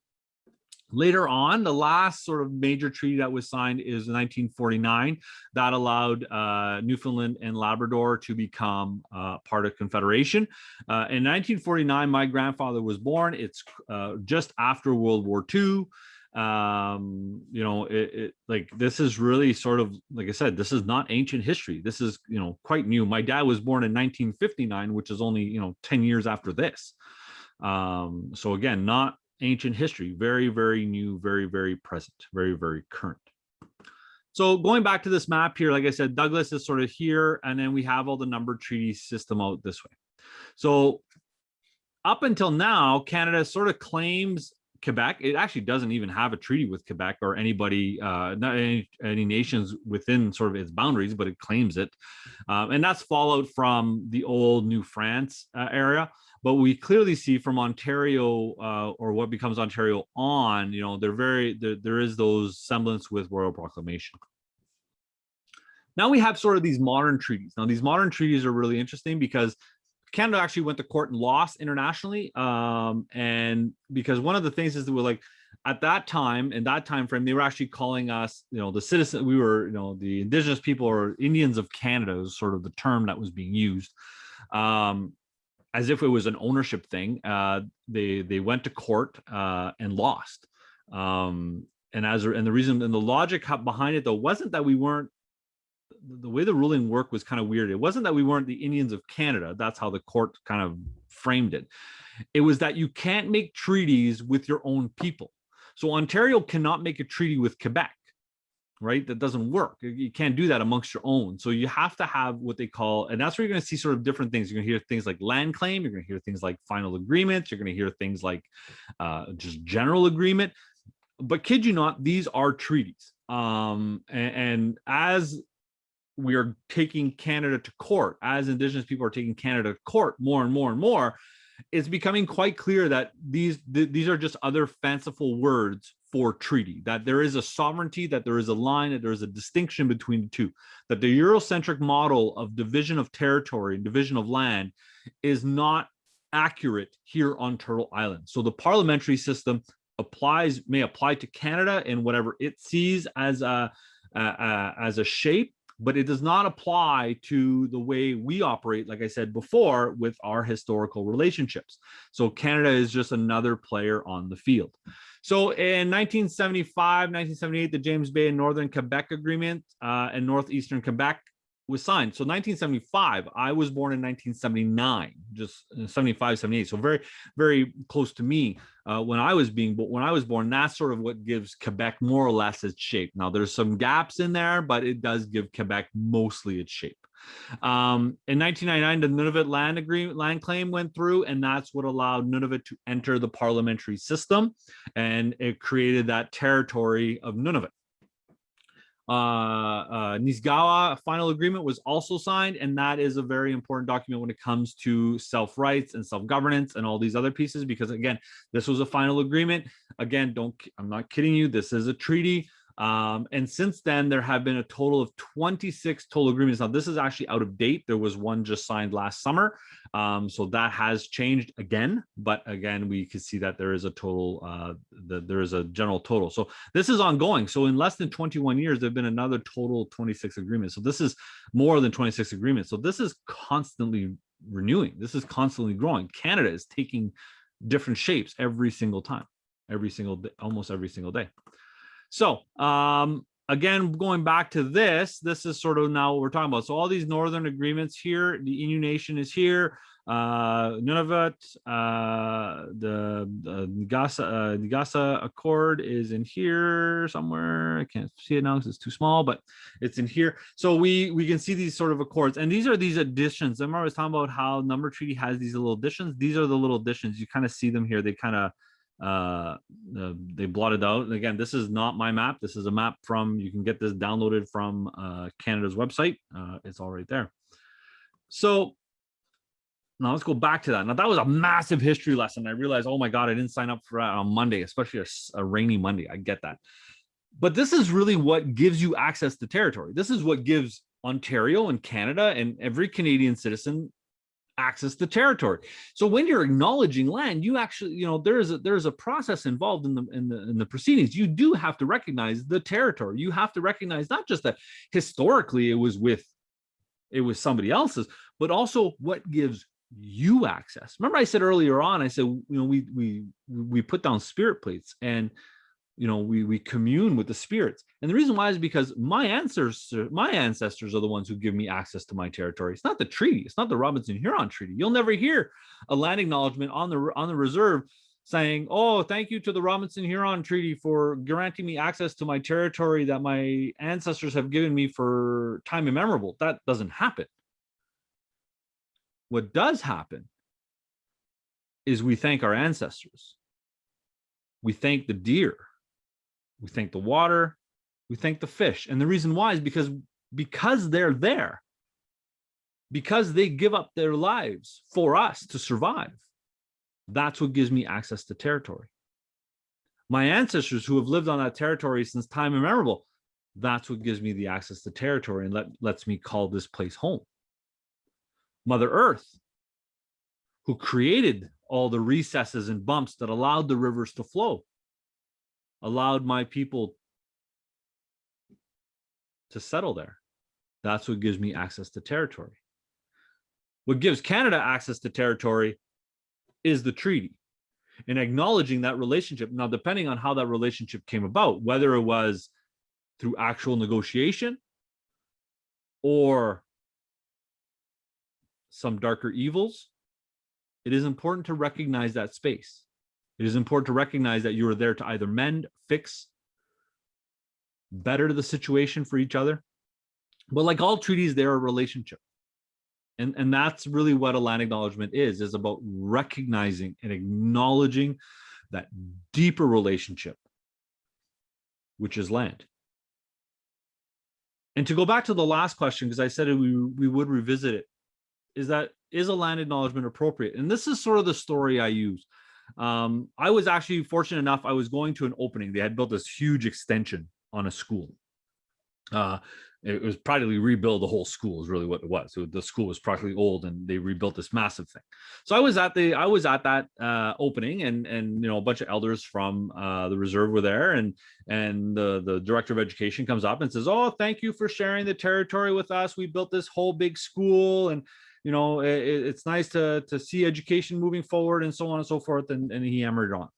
Later on, the last sort of major treaty that was signed is 1949 that allowed uh, Newfoundland and Labrador to become uh, part of Confederation. Uh, in 1949, my grandfather was born. It's uh, just after World War II. Um, you know, it, it like this is really sort of like I said, this is not ancient history. This is you know quite new. My dad was born in 1959, which is only you know 10 years after this. Um, so again, not ancient history, very, very new, very, very present, very, very current. So going back to this map here, like I said, Douglas is sort of here, and then we have all the number treaty system out this way. So up until now, Canada sort of claims Quebec. It actually doesn't even have a treaty with Quebec or anybody, uh, not any, any nations within sort of its boundaries, but it claims it. Um, and that's fallout from the old New France uh, area but we clearly see from Ontario uh, or what becomes Ontario on, you know, they're very, there, there is those semblance with Royal Proclamation. Now we have sort of these modern treaties. Now these modern treaties are really interesting because Canada actually went to court and lost internationally. Um, and because one of the things is that we're like, at that time, in that time frame, they were actually calling us, you know, the citizen, we were, you know, the indigenous people or Indians of Canada is sort of the term that was being used. Um, as if it was an ownership thing. Uh, they they went to court uh, and lost. Um, and as and the reason and the logic behind it though wasn't that we weren't the way the ruling worked was kind of weird. It wasn't that we weren't the Indians of Canada. That's how the court kind of framed it. It was that you can't make treaties with your own people. So Ontario cannot make a treaty with Quebec right? That doesn't work. You can't do that amongst your own. So you have to have what they call, and that's where you're going to see sort of different things. You're going to hear things like land claim. You're going to hear things like final agreements. You're going to hear things like uh, just general agreement. But kid you not, these are treaties. Um, and, and as we are taking Canada to court, as Indigenous people are taking Canada to court more and more and more, it's becoming quite clear that these th these are just other fanciful words for treaty, that there is a sovereignty, that there is a line, that there is a distinction between the two, that the Eurocentric model of division of territory and division of land is not accurate here on Turtle Island. So the parliamentary system applies, may apply to Canada in whatever it sees as a, as a shape, but it does not apply to the way we operate, like I said before, with our historical relationships. So Canada is just another player on the field. So in 1975, 1978, the James Bay and Northern Quebec Agreement uh, and Northeastern Quebec was signed. So 1975, I was born in 1979, just uh, 75, 78. So very, very close to me uh, when I was being, but when I was born, that's sort of what gives Quebec more or less its shape. Now there's some gaps in there, but it does give Quebec mostly its shape. Um, in 1999, the Nunavut land agreement land claim went through, and that's what allowed Nunavut to enter the parliamentary system, and it created that territory of Nunavut. Uh, uh, Nisga'a final agreement was also signed, and that is a very important document when it comes to self-rights and self-governance and all these other pieces, because again, this was a final agreement. Again, don't, I'm not kidding you, this is a treaty. Um, and since then, there have been a total of 26 total agreements. Now, this is actually out of date. There was one just signed last summer. Um, so that has changed again. But again, we can see that there is a total, uh, the, there is a general total. So this is ongoing. So in less than 21 years, there have been another total 26 agreements. So this is more than 26 agreements. So this is constantly renewing. This is constantly growing. Canada is taking different shapes every single time, every single day, almost every single day. So um, again, going back to this, this is sort of now what we're talking about. So all these northern agreements here, the Innu Nation is here, uh, Nunavut, uh, the, the Nagasa, uh, Accord is in here somewhere. I can't see it now because it's too small, but it's in here. So we we can see these sort of accords, and these are these additions. Remember I was talking about how number treaty has these little additions. These are the little additions. You kind of see them here. They kind of uh they blotted out. Again this is not my map. This is a map from you can get this downloaded from uh canada's website. Uh it's all right there. So now let's go back to that. Now that was a massive history lesson. I realized oh my god i didn't sign up for that on monday especially a rainy monday. I get that. But this is really what gives you access to territory. This is what gives ontario and canada and every canadian citizen access to territory. So when you're acknowledging land you actually you know there's a there's a process involved in the in the in the proceedings. You do have to recognize the territory. You have to recognize not just that historically it was with it was somebody else's but also what gives you access. Remember i said earlier on i said you know we we we put down spirit plates and you know we we commune with the spirits. And the reason why is because my ancestors my ancestors are the ones who give me access to my territory. It's not the treaty. It's not the robinson huron treaty. You'll never hear a land acknowledgement on the on the reserve saying oh thank you to the robinson huron treaty for granting me access to my territory that my ancestors have given me for time immemorable that doesn't happen. What does happen is we thank our ancestors. We thank the deer we thank the water. We thank the fish. And the reason why is because because they're there. Because they give up their lives for us to survive. That's what gives me access to territory. My ancestors who have lived on that territory since time immemorial, that's what gives me the access to territory and let, lets me call this place home. Mother earth who created all the recesses and bumps that allowed the rivers to flow allowed my people to settle there. That's what gives me access to territory. What gives Canada access to territory is the treaty and acknowledging that relationship. Now, depending on how that relationship came about, whether it was through actual negotiation or some darker evils, it is important to recognize that space. It is important to recognize that you are there to either mend, fix, better the situation for each other. But like all treaties, they're a relationship. And, and that's really what a land acknowledgement is, is about recognizing and acknowledging that deeper relationship, which is land. And to go back to the last question, because I said we, we would revisit it, is that is a land acknowledgement appropriate? And this is sort of the story I use. Um, I was actually fortunate enough, I was going to an opening. They had built this huge extension on a school. Uh, it was practically rebuild the whole school is really what it was. So the school was practically old and they rebuilt this massive thing. So I was at the I was at that uh, opening and and you know a bunch of elders from uh, the reserve were there and and the the director of education comes up and says, "Oh, thank you for sharing the territory with us. We built this whole big school and you know it, it's nice to to see education moving forward and so on and so forth." And and he hammered on.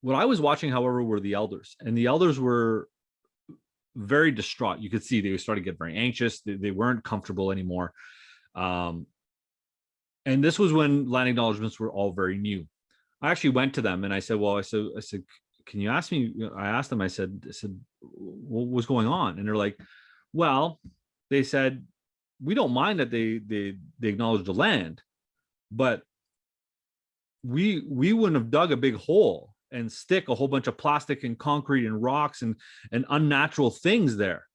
What I was watching, however, were the elders, and the elders were very distraught. You could see they started to get very anxious. They, they weren't comfortable anymore. Um, and this was when land acknowledgements were all very new. I actually went to them and I said, well, I said, I said, can you ask me? I asked them, I said, I said, what was going on? And they're like, well, they said, we don't mind that they, they, they acknowledge the land, but we, we wouldn't have dug a big hole and stick a whole bunch of plastic and concrete and rocks and, and unnatural things there.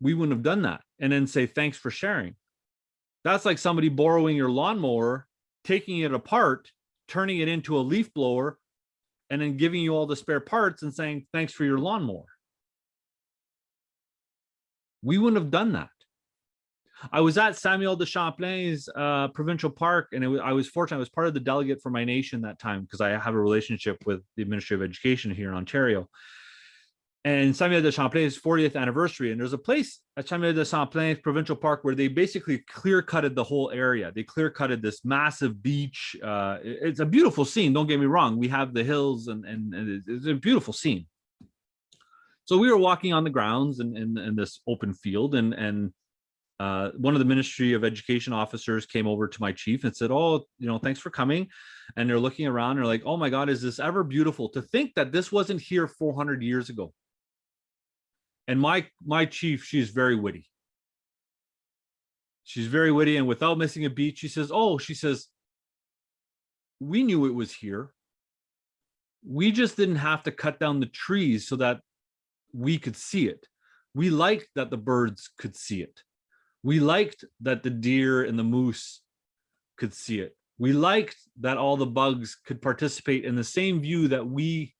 We wouldn't have done that and then say, thanks for sharing. That's like somebody borrowing your lawnmower, taking it apart, turning it into a leaf blower, and then giving you all the spare parts and saying, thanks for your lawnmower. We wouldn't have done that. I was at Samuel de Champlain's uh, provincial park, and was, I was fortunate. I was part of the delegate for my nation that time because I have a relationship with the Ministry of Education here in Ontario. and Samuel de Champlain's 40th anniversary. And there's a place at Samuel de Champlain Provincial Park where they basically clear cutted the whole area. They clear cutted this massive beach. Uh, it's a beautiful scene. Don't get me wrong. We have the hills and, and, and it's a beautiful scene. So we were walking on the grounds and in, in this open field and, and uh, one of the Ministry of Education officers came over to my chief and said, oh, you know, thanks for coming. And they're looking around and they're like, oh my God, is this ever beautiful to think that this wasn't here 400 years ago. And my my chief, she's very witty. She's very witty, and without missing a beat, she says, "Oh, she says, we knew it was here. We just didn't have to cut down the trees so that we could see it. We liked that the birds could see it. We liked that the deer and the moose could see it. We liked that all the bugs could participate in the same view that we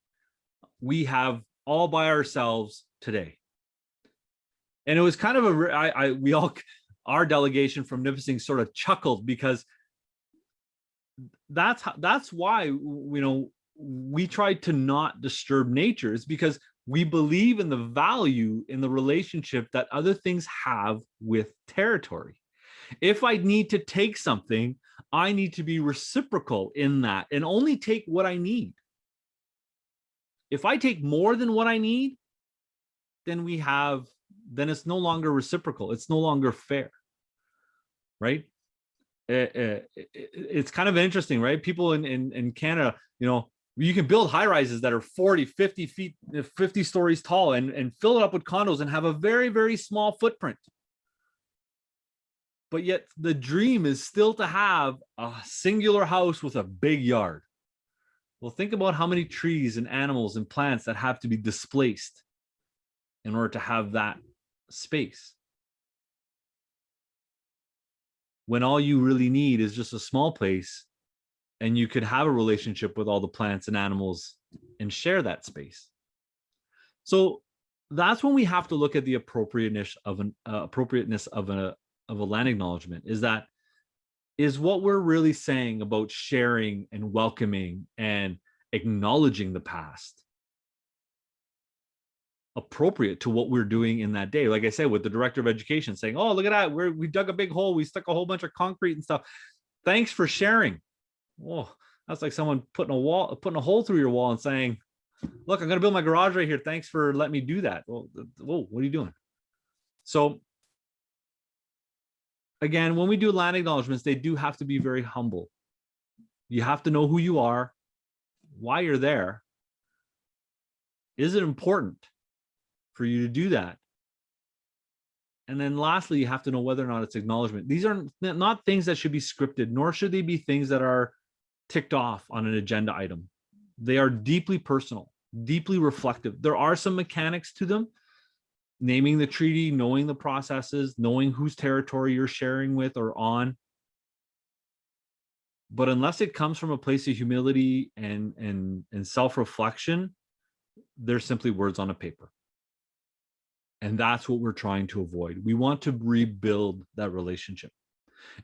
we have all by ourselves today." and it was kind of a I, I we all our delegation from Nipissing sort of chuckled because that's how, that's why you know we tried to not disturb nature is because we believe in the value in the relationship that other things have with territory if i need to take something i need to be reciprocal in that and only take what i need if i take more than what i need then we have then it's no longer reciprocal. It's no longer fair, right? Eh, it- it- it's kind of interesting, right? People in, in, in Canada, you know, you can build high rises that are 40, 50 feet, eh, 50 stories tall and, and fill it up with condos and have a very, very small footprint. But yet the dream is still to have a singular house with a big yard. Well, think about how many trees and animals and plants that have to be displaced in order to have that space. When all you really need is just a small place and you could have a relationship with all the plants and animals and share that space. So that's when we have to look at the appropriateness of an uh, appropriateness of a of a land acknowledgement is that is what we're really saying about sharing and welcoming and acknowledging the past appropriate to what we're doing in that day. Like I said, with the director of education saying, "Oh, look at that! We're we dug a big hole. We stuck a whole bunch of concrete and stuff. Thanks for sharing." Oh, that's like someone putting a wall, putting a hole through your wall and saying, "Look, I'm going to build my garage right here. Thanks for letting me do that." Well, whoa, what are you doing? So again, when we do land acknowledgements, they do have to be very humble. You have to know who you are, why you're there. Is it important? for you to do that. And then lastly, you have to know whether or not it's acknowledgement. These are not things that should be scripted, nor should they be things that are ticked off on an agenda item. They are deeply personal, deeply reflective. There are some mechanics to them, naming the treaty, knowing the processes, knowing whose territory you're sharing with or on. But unless it comes from a place of humility and and and self-reflection, they're simply words on a paper. And that's what we're trying to avoid. We want to rebuild that relationship.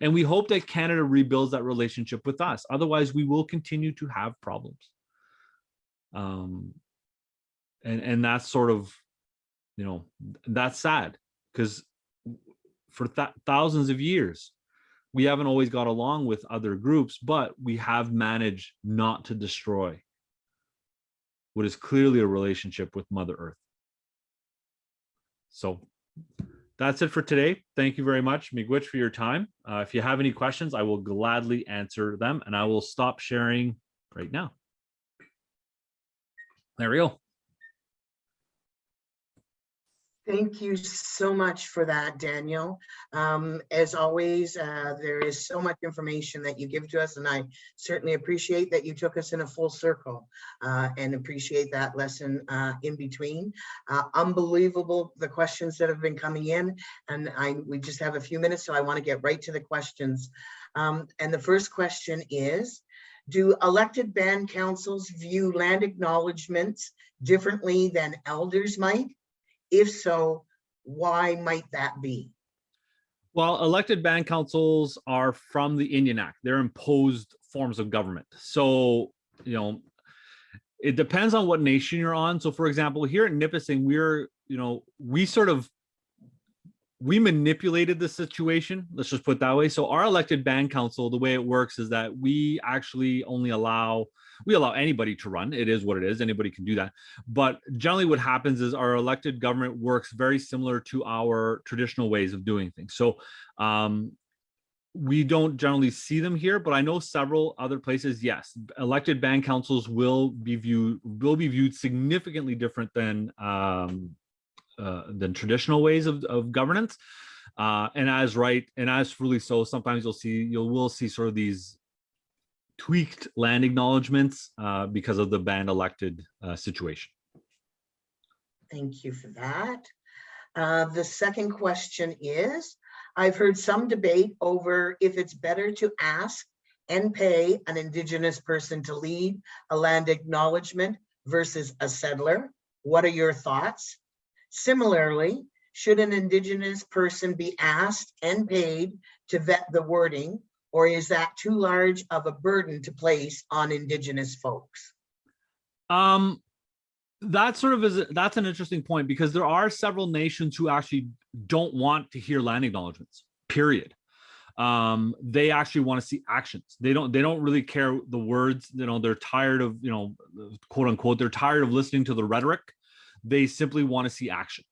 And we hope that Canada rebuilds that relationship with us. Otherwise, we will continue to have problems. Um, and, and that's sort of, you know, that's sad because for th thousands of years, we haven't always got along with other groups, but we have managed not to destroy what is clearly a relationship with Mother Earth. So that's it for today. Thank you very much, Miigwech, for your time. Uh, if you have any questions, I will gladly answer them and I will stop sharing right now. There we go. Thank you so much for that, Daniel. Um, as always, uh, there is so much information that you give to us, and I certainly appreciate that you took us in a full circle uh, and appreciate that lesson uh, in between. Uh, unbelievable the questions that have been coming in, and I we just have a few minutes, so I want to get right to the questions. Um, and the first question is, do elected band councils view land acknowledgements differently than elders might? If so, why might that be? Well, elected band councils are from the Indian Act. They're imposed forms of government. So, you know, it depends on what nation you're on. So for example, here at Nipissing, we're, you know, we sort of we manipulated the situation. Let's just put that way. So our elected band council, the way it works is that we actually only allow we allow anybody to run. It is what it is. Anybody can do that. But generally what happens is our elected government works very similar to our traditional ways of doing things. So um, we don't generally see them here, but I know several other places, yes, elected band councils will be viewed will be viewed significantly different than um, uh, than traditional ways of, of governance. Uh, and as right, and as really so, sometimes you'll see, you'll will see sort of these tweaked land acknowledgements uh, because of the band elected uh, situation. Thank you for that. Uh, The second question is, I've heard some debate over if it's better to ask and pay an Indigenous person to lead a land acknowledgement versus a settler. What are your thoughts? Similarly, should an Indigenous person be asked and paid to vet the wording? Or is that too large of a burden to place on Indigenous folks? Um, that sort of is that's an interesting point because there are several nations who actually don't want to hear land acknowledgements. Period. Um, they actually want to see actions. They don't. They don't really care the words. You know, they're tired of you know, quote unquote. They're tired of listening to the rhetoric. They simply want to see action.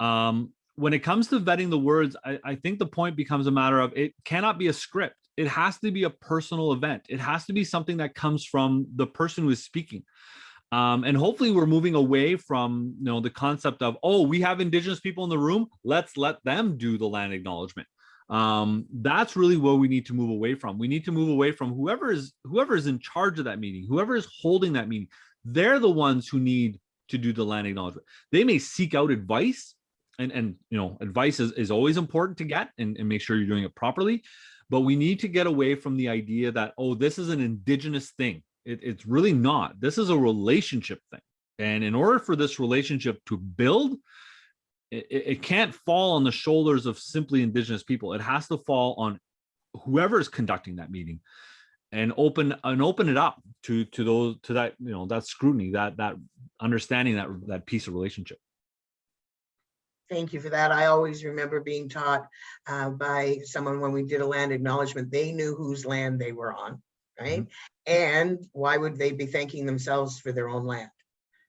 Um, when it comes to vetting the words, I, I think the point becomes a matter of it cannot be a script. It has to be a personal event. It has to be something that comes from the person who is speaking. Um, and hopefully we're moving away from you know the concept of oh we have indigenous people in the room let's let them do the land acknowledgement um, that's really what we need to move away from we need to move away from whoever is whoever is in charge of that meeting whoever is holding that meeting they're the ones who need to do the land acknowledgement they may seek out advice and and you know advice is, is always important to get and, and make sure you're doing it properly but we need to get away from the idea that oh this is an indigenous thing it, it's really not. This is a relationship thing. And in order for this relationship to build, it, it can't fall on the shoulders of simply indigenous people. It has to fall on whoever is conducting that meeting and open and open it up to to those to that you know that scrutiny that that understanding that that piece of relationship Thank you for that. I always remember being taught uh, by someone when we did a land acknowledgement, they knew whose land they were on, right? And why would they be thanking themselves for their own land?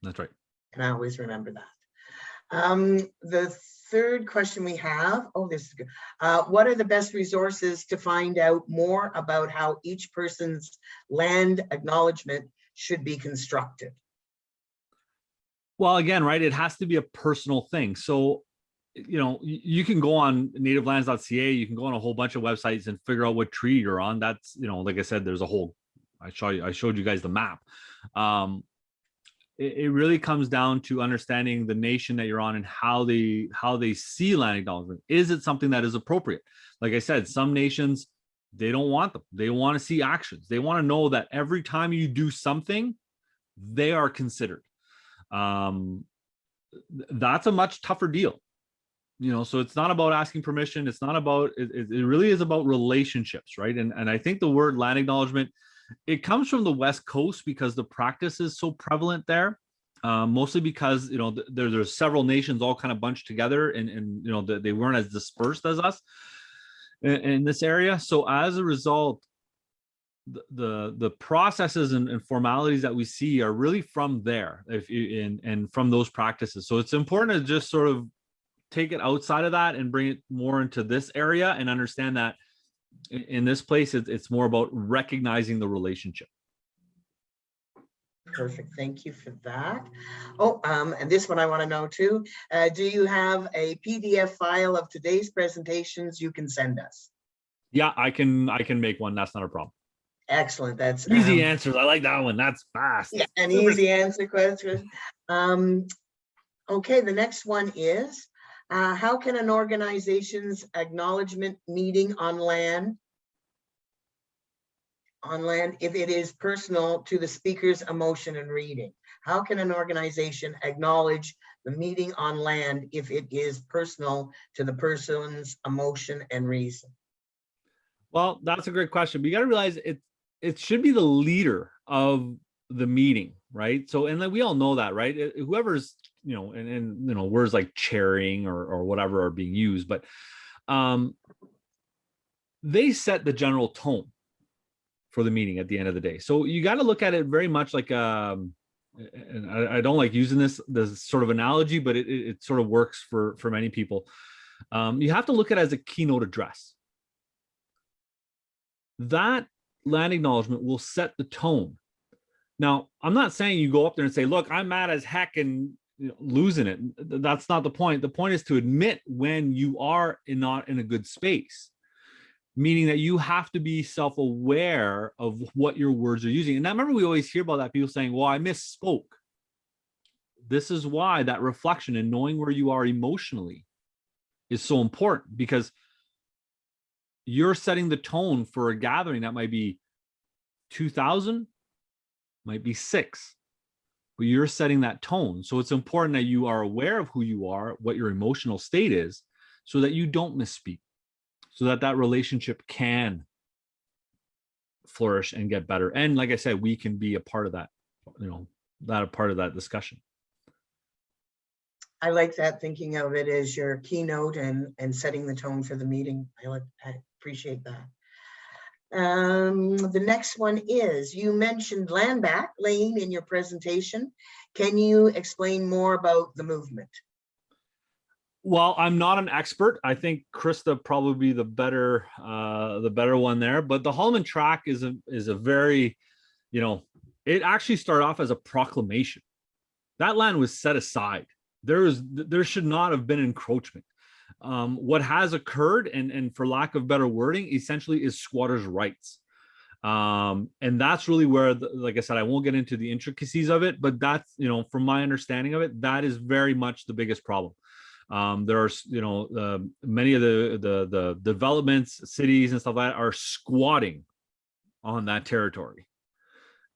that's right And I always remember that. Um, the third question we have, oh, this is good. Uh, what are the best resources to find out more about how each person's land acknowledgement should be constructed? Well, again, right, it has to be a personal thing. So, you know, you can go on nativelands.ca, you can go on a whole bunch of websites and figure out what tree you're on. That's, you know, like I said, there's a whole, I show you, I showed you guys the map. Um, it, it really comes down to understanding the nation that you're on and how they, how they see land acknowledgement. Is it something that is appropriate? Like I said, some nations, they don't want them. They want to see actions. They want to know that every time you do something, they are considered um that's a much tougher deal you know so it's not about asking permission it's not about it, it really is about relationships right? And and i think the word land acknowledgement it comes from the west coast because the practice is so prevalent there uh, mostly because you know there, there's several nations all kind of bunched together and and you know they, they weren't as dispersed as us in, in this area. So as a result the the, the processes and, and formalities that we see are really from there if you and and from those practices. So it's important to just sort of take it outside of that and bring it more into this area and understand that in, this place it's, it's more about recognizing the relationship Perfect, thank you for that. Oh, um, and this one I want to know too. Uh, do you have a PDF file of today's presentations you can send us? yeah i can i can make one that's not a problem Excellent, that's. easy um, answers i like that one that's fast Yeah, an easy answer question. Um, okay, the next one is, uh, how can an organization's acknowledgement meeting on land on land if it is personal to the speaker's emotion and reading? How can an organization acknowledge the meeting on land if it is personal to the person's emotion and reason? Well, that's a great question. But you got to realize it it should be the leader of the meeting, right? So, and then we all know that, right? Whoever's, you know, and, and, you know, words like chairing or, or whatever are being used, but um, they set the general tone for the meeting at the end of the day. So you got to look at it very much like, um, and I, I don't like using this, this sort of analogy, but it, it, it sort of works for, for many people. Um, you have to look at it as a keynote address. That land acknowledgement will set the tone. Now, I'm not saying you go up there and say, look, I'm mad as heck and you know, losing it. That's not the point. The point is to admit when you are in, not in a good space, meaning that you have to be self-aware of what your words are using. And I remember we always hear about that people saying, well, I misspoke. This is why that reflection and knowing where you are emotionally is so important because you're setting the tone for a gathering that might be 2000 might be six but you're setting that tone so it's important that you are aware of who you are what your emotional state is so that you don't misspeak so that that relationship can flourish and get better and like i said we can be a part of that you know that a part of that discussion I like that, thinking of it as your keynote and, and setting the tone for the meeting. I like, I appreciate that. Um, the next one is, you mentioned land back lane in your presentation. Can you explain more about the movement? Well, I'm not an expert. I think Krista probably be the better uh the better one there, but the Haldimand Tract is a is a very, you know, it actually started off as a proclamation. That land was set aside. There is there should not have been encroachment. Um, what has occurred, and and for lack of better wording, essentially is squatters' rights. Um, and that's really where, the, like I said, I won't get into the intricacies of it, but that's you know, from my understanding of it, that is very much the biggest problem. Um there are you know uh, many of the the the developments cities and stuff like that are squatting on that territory.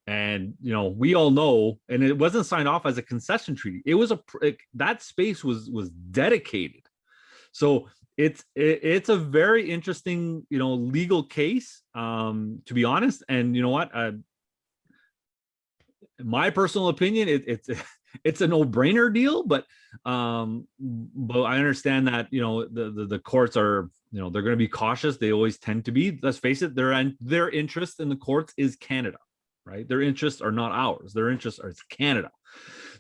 And you know we all know and it wasn't signed off as a concession treaty. It was a it, that space was was dedicated so it's it, it's a very interesting you know legal case um to be honest. And you know what? Uh, my personal opinion it, it's it's a no-brainer deal but um but i understand that you know the, the the courts are you know they're going to be cautious. They always tend to be. Let's face it their their interest in the courts is canada right? Their interests are not ours. Their interests are canada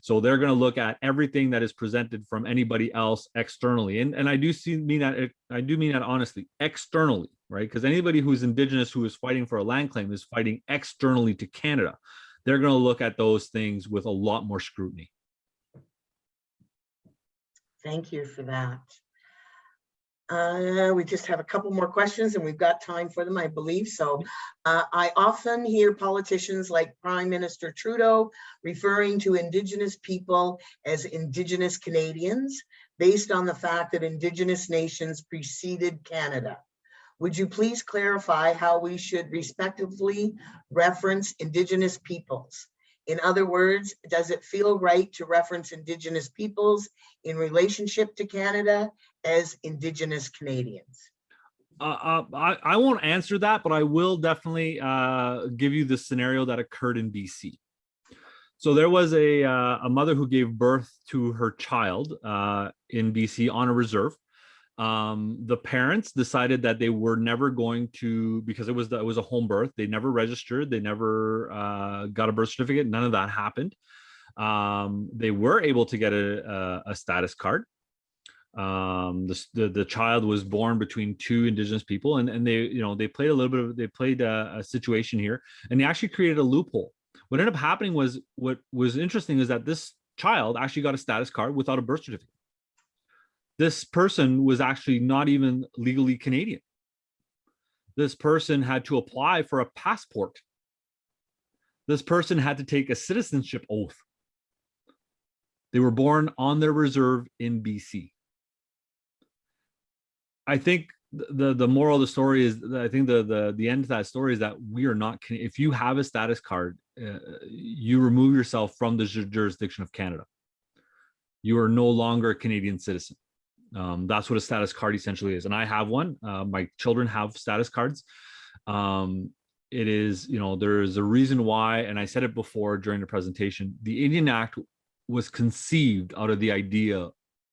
so they're going to look at everything that is presented from anybody else externally and and i do see mean that i do mean that honestly externally right because anybody who's indigenous who is fighting for a land claim is fighting externally to canada they're going to look at those things with a lot more scrutiny. Thank you for that. Uh, we just have a couple more questions and we've got time for them, I believe. So uh, I often hear politicians like Prime Minister Trudeau referring to Indigenous people as Indigenous Canadians based on the fact that Indigenous nations preceded Canada. Would you please clarify how we should respectively reference Indigenous peoples? In other words, does it feel right to reference Indigenous peoples in relationship to Canada as Indigenous Canadians? Uh, uh, I, I won't answer that, but I will definitely uh, give you the scenario that occurred in BC. So there was a, uh, a mother who gave birth to her child uh, in BC on a reserve um, the parents decided that they were never going to because it was the, it was a home birth. They never registered. They never uh, got a birth certificate. None of that happened. Um, they were able to get a, a, a status card. Um, the, the, the child was born between two indigenous people, and and they you know they played a little bit of they played a, a situation here, and they actually created a loophole. What ended up happening was what was interesting is that this child actually got a status card without a birth certificate this person was actually not even legally Canadian. This person had to apply for a passport. This person had to take a citizenship oath. They were born on their reserve in BC. I think the the moral of the story is I think the the the end of that story is that we are not if you have a status card uh, you remove yourself from the jurisdiction of Canada. You are no longer a Canadian citizen. Um, that's what a status card essentially is. And I have one. Uh, my children have status cards. Um, it is, you know, there is a reason why, and I said it before during the presentation, the Indian Act was conceived out of the idea.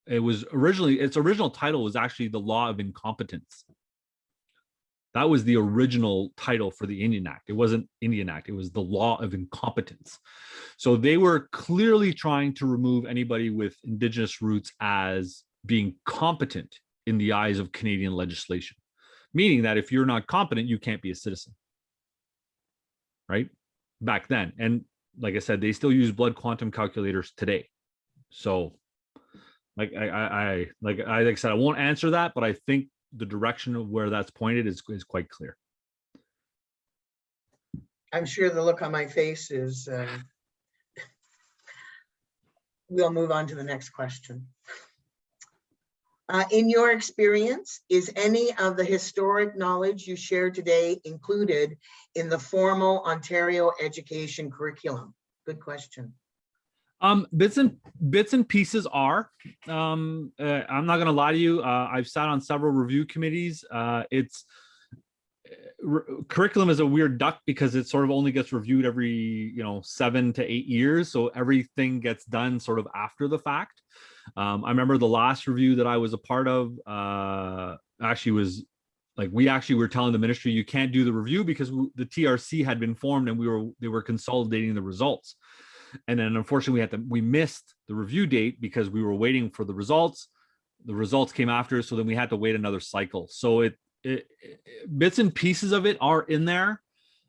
It was originally, its original title was actually the law of incompetence. That was the original title for the Indian Act. It wasn't Indian Act. It was the law of incompetence. So they were clearly trying to remove anybody with indigenous roots as being competent in the eyes of Canadian legislation, meaning that if you're not competent, you can't be a citizen. Right back then. And like I said, they still use blood quantum calculators today. So like I, I, I like I like I said, I won't answer that, but I think the direction of where that's pointed is, is quite clear. I'm sure the look on my face is, uh, we'll move on to the next question. Uh, in your experience, is any of the historic knowledge you shared today included in the formal Ontario education curriculum? Good question. Um, bits and bits and pieces are. Um, uh, I'm not gonna lie to you. Uh, I've sat on several review committees. Uh, it's curriculum is a weird duck because it sort of only gets reviewed every you know seven to eight years, so everything gets done sort of after the fact. Um, I remember the last review that I was a part of uh, actually was like we actually were telling the ministry you can't do the review because w- the TRC had been formed and we were they were consolidating the results. And then unfortunately we had to we missed the review date because we were waiting for the results. The results came after so then we had to wait another cycle. So it, it, it- bits and pieces of it are in there.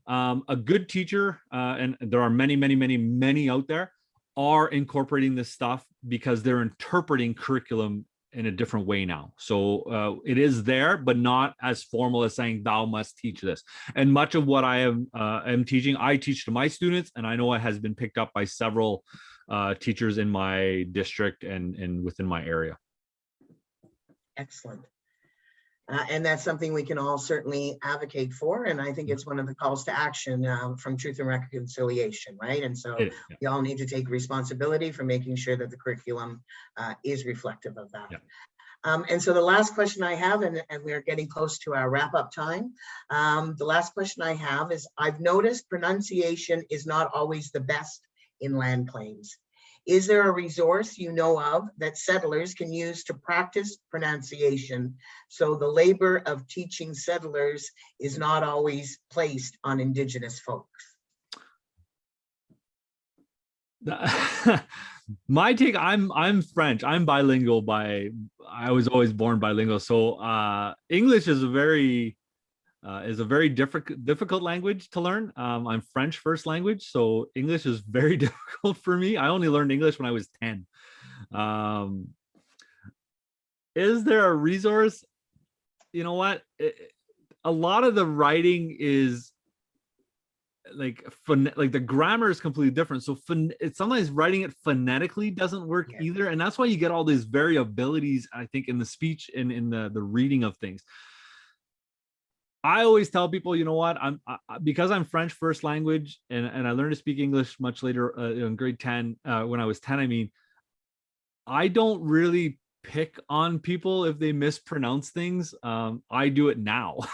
Um, a good teacher uh, and there are many many many many out there are incorporating this stuff because they're interpreting curriculum in a different way now so uh, it is there but not as formal as saying thou must teach this and much of what I am uh, am teaching, I teach to my students, and I know it has been picked up by several uh, teachers in my district and and within my area. Excellent. Uh, and that's something we can all certainly advocate for. And I think it's one of the calls to action uh, from Truth and Reconciliation, right? And so yeah. we all need to take responsibility for making sure that the curriculum uh, is reflective of that. Yeah. Um, and so the last question I have, and, and we're getting close to our wrap up time. Um, the last question I have is I've noticed pronunciation is not always the best in land claims. Is there a resource you know of that settlers can use to practice pronunciation? So the labor of teaching settlers is not always placed on Indigenous folks? my take i'm i'm french. I'm bilingual by i was always born bilingual. So uh english is a very uh, is a very difficult difficult language to learn. Um i'm french first language so english is very difficult for me. I only learned english when i was 10 um is there a resource? You know what? It- a lot of the writing is like phon- like the grammar is completely different. So pho- it's sometimes writing it phonetically doesn't work Yeah. either and that's why you get all these variabilities i think in the speech and in the the reading of things i always tell people you know what? I'm I, because i'm french first language and and i learned to speak english much later uh, in grade 10 uh, when i was 10 i mean i don't really pick on people if they mispronounce things. Um i do it now.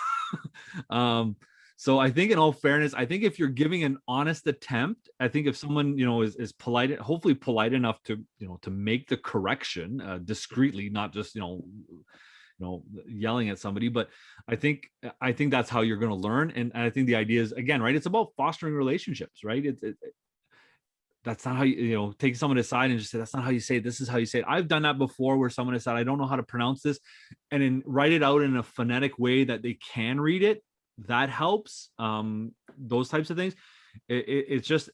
Um so I think in all fairness, I think if you're giving an honest attempt, I think if someone, you know, is, is polite, hopefully polite enough to, you know, to make the correction uh, discreetly, not just, you know, you know, yelling at somebody, but I think, I think that's how you're going to learn. And I think the idea is again, right. It's about fostering relationships, right? It's, it, it- that's not how you, you know, take someone aside and just say, that's not how you say it. This is how you say it. I've done that before where someone has said, I don't know how to pronounce this and then write it out in a phonetic way that they can read it that helps um those types of things it, it- it's just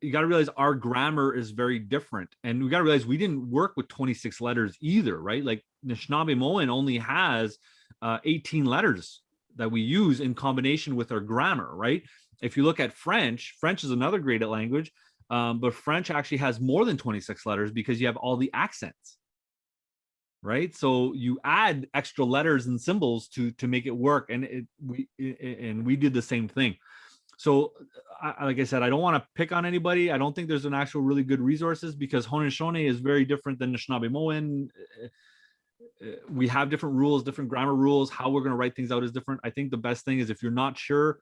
you got to realize our grammar is very different and we got to realize we didn't work with 26 letters either right? Like Anishinaabe only has uh 18 letters that we use in combination with our grammar right? If you look at french french is another great language um, but french actually has more than 26 letters because you have all the accents right? So you add extra letters and symbols to to make it work and it we i- i- and we did the same thing so I, I- like i said i don't want to pick on anybody i don't think there's an actual really good resources because haudenosaunee is very different than Anishinaabe Uh, uh, we have different rules different grammar rules how we're going to write things out is different i think the best thing is if you're not sure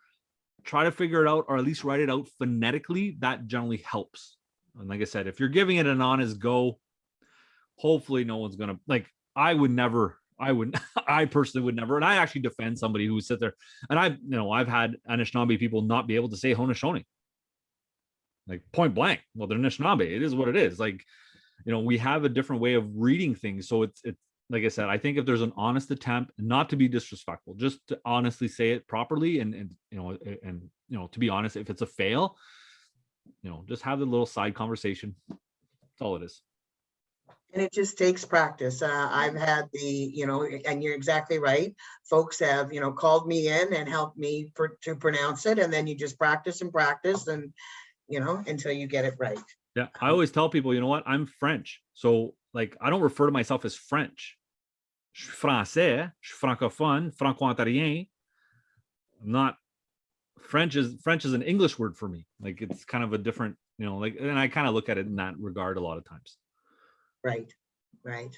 try to figure it out or at least write it out phonetically. That generally helps. And like I said, if you're giving it an honest go, hopefully no one's gonna like. I would never. I would. I personally would never. And I actually defend somebody who would sit there. And I, you know, I've had Anishinaabe people not be able to say Haudenosaunee. Like point blank. Well, they're Anishinaabe. It is what it is. Like, you know, we have a different way of reading things. So it's it's like I said, I think if there's an honest attempt, not to be disrespectful, just to honestly say it properly, and and you know, and you know, to be honest, if it's a fail, you know, just have the little side conversation. That's all it is. And it just takes practice. Uh, I've had the, you know, and you're exactly right. Folks have, you know, called me in and helped me for, to pronounce it, and then you just practice and practice and, you know, until you get it right. Yeah, I always tell people, you know what? I'm French, so like I don't refer to myself as French. Je suis français, je suis francophone, franco-ontarien. I'm not French is French is an English word for me. Like it's kind of a different, you know, like and I kind of look at it in that regard a lot of times. Right, right.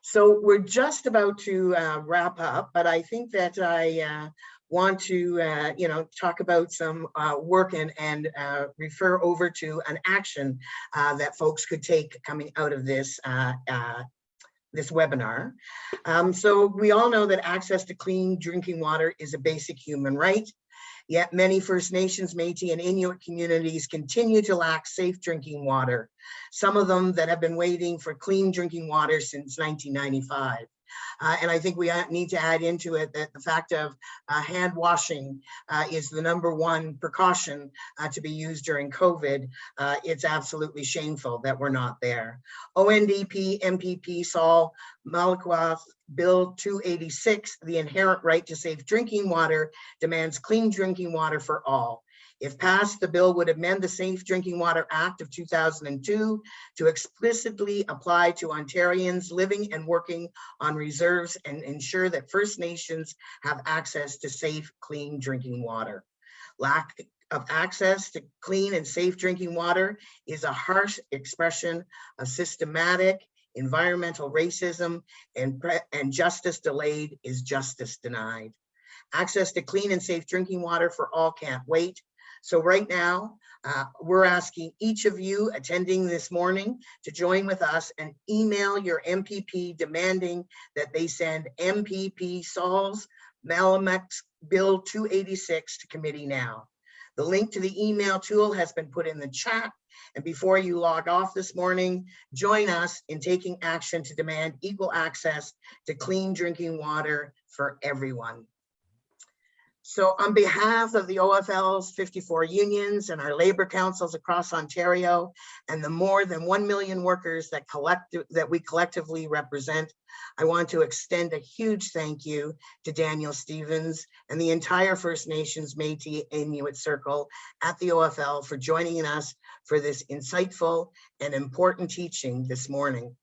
So we're just about to uh, wrap up, but I think that I uh, want to, uh, you know, talk about some uh, work and, and uh, refer over to an action uh, that folks could take coming out of this this webinar. Um, so we all know that access to clean drinking water is a basic human right. Yet many First Nations, Métis and Inuit communities continue to lack safe drinking water. Some of them that have been waiting for clean drinking water since 1995. Uh, and I think we uh, need to add into it that the fact of uh, hand washing uh, is the number one precaution uh, to be used during COVID. Uh, it's absolutely shameful that we're not there. ONDP, MPP, Sol, Mamakwa, Bill 286, the inherent right to safe drinking water demands clean drinking water for all. If passed, the bill would amend the Safe Drinking Water Act of 2002 to explicitly apply to Ontarians living and working on reserves and ensure that First Nations have access to safe, clean drinking water. Lack of access to clean and safe drinking water is a harsh expression of systematic environmental racism and, and justice delayed is justice denied. Access to clean and safe drinking water for all can't wait. So right now, uh, we're asking each of you attending this morning to join with us and email your MPP demanding that they send MPP Sol Mamakwa's Bill 286 to committee now. The link to the email tool has been put in the chat. And before you log off this morning, join us in taking action to demand equal access to clean drinking water for everyone. So on behalf of the OFL's 54 unions and our labor councils across Ontario and the more than 1 million workers that collect that we collectively represent, I want to extend a huge thank you to Daniel Stevens and the entire First Nations Métis Inuit Circle at the OFL for joining us for this insightful and important teaching this morning.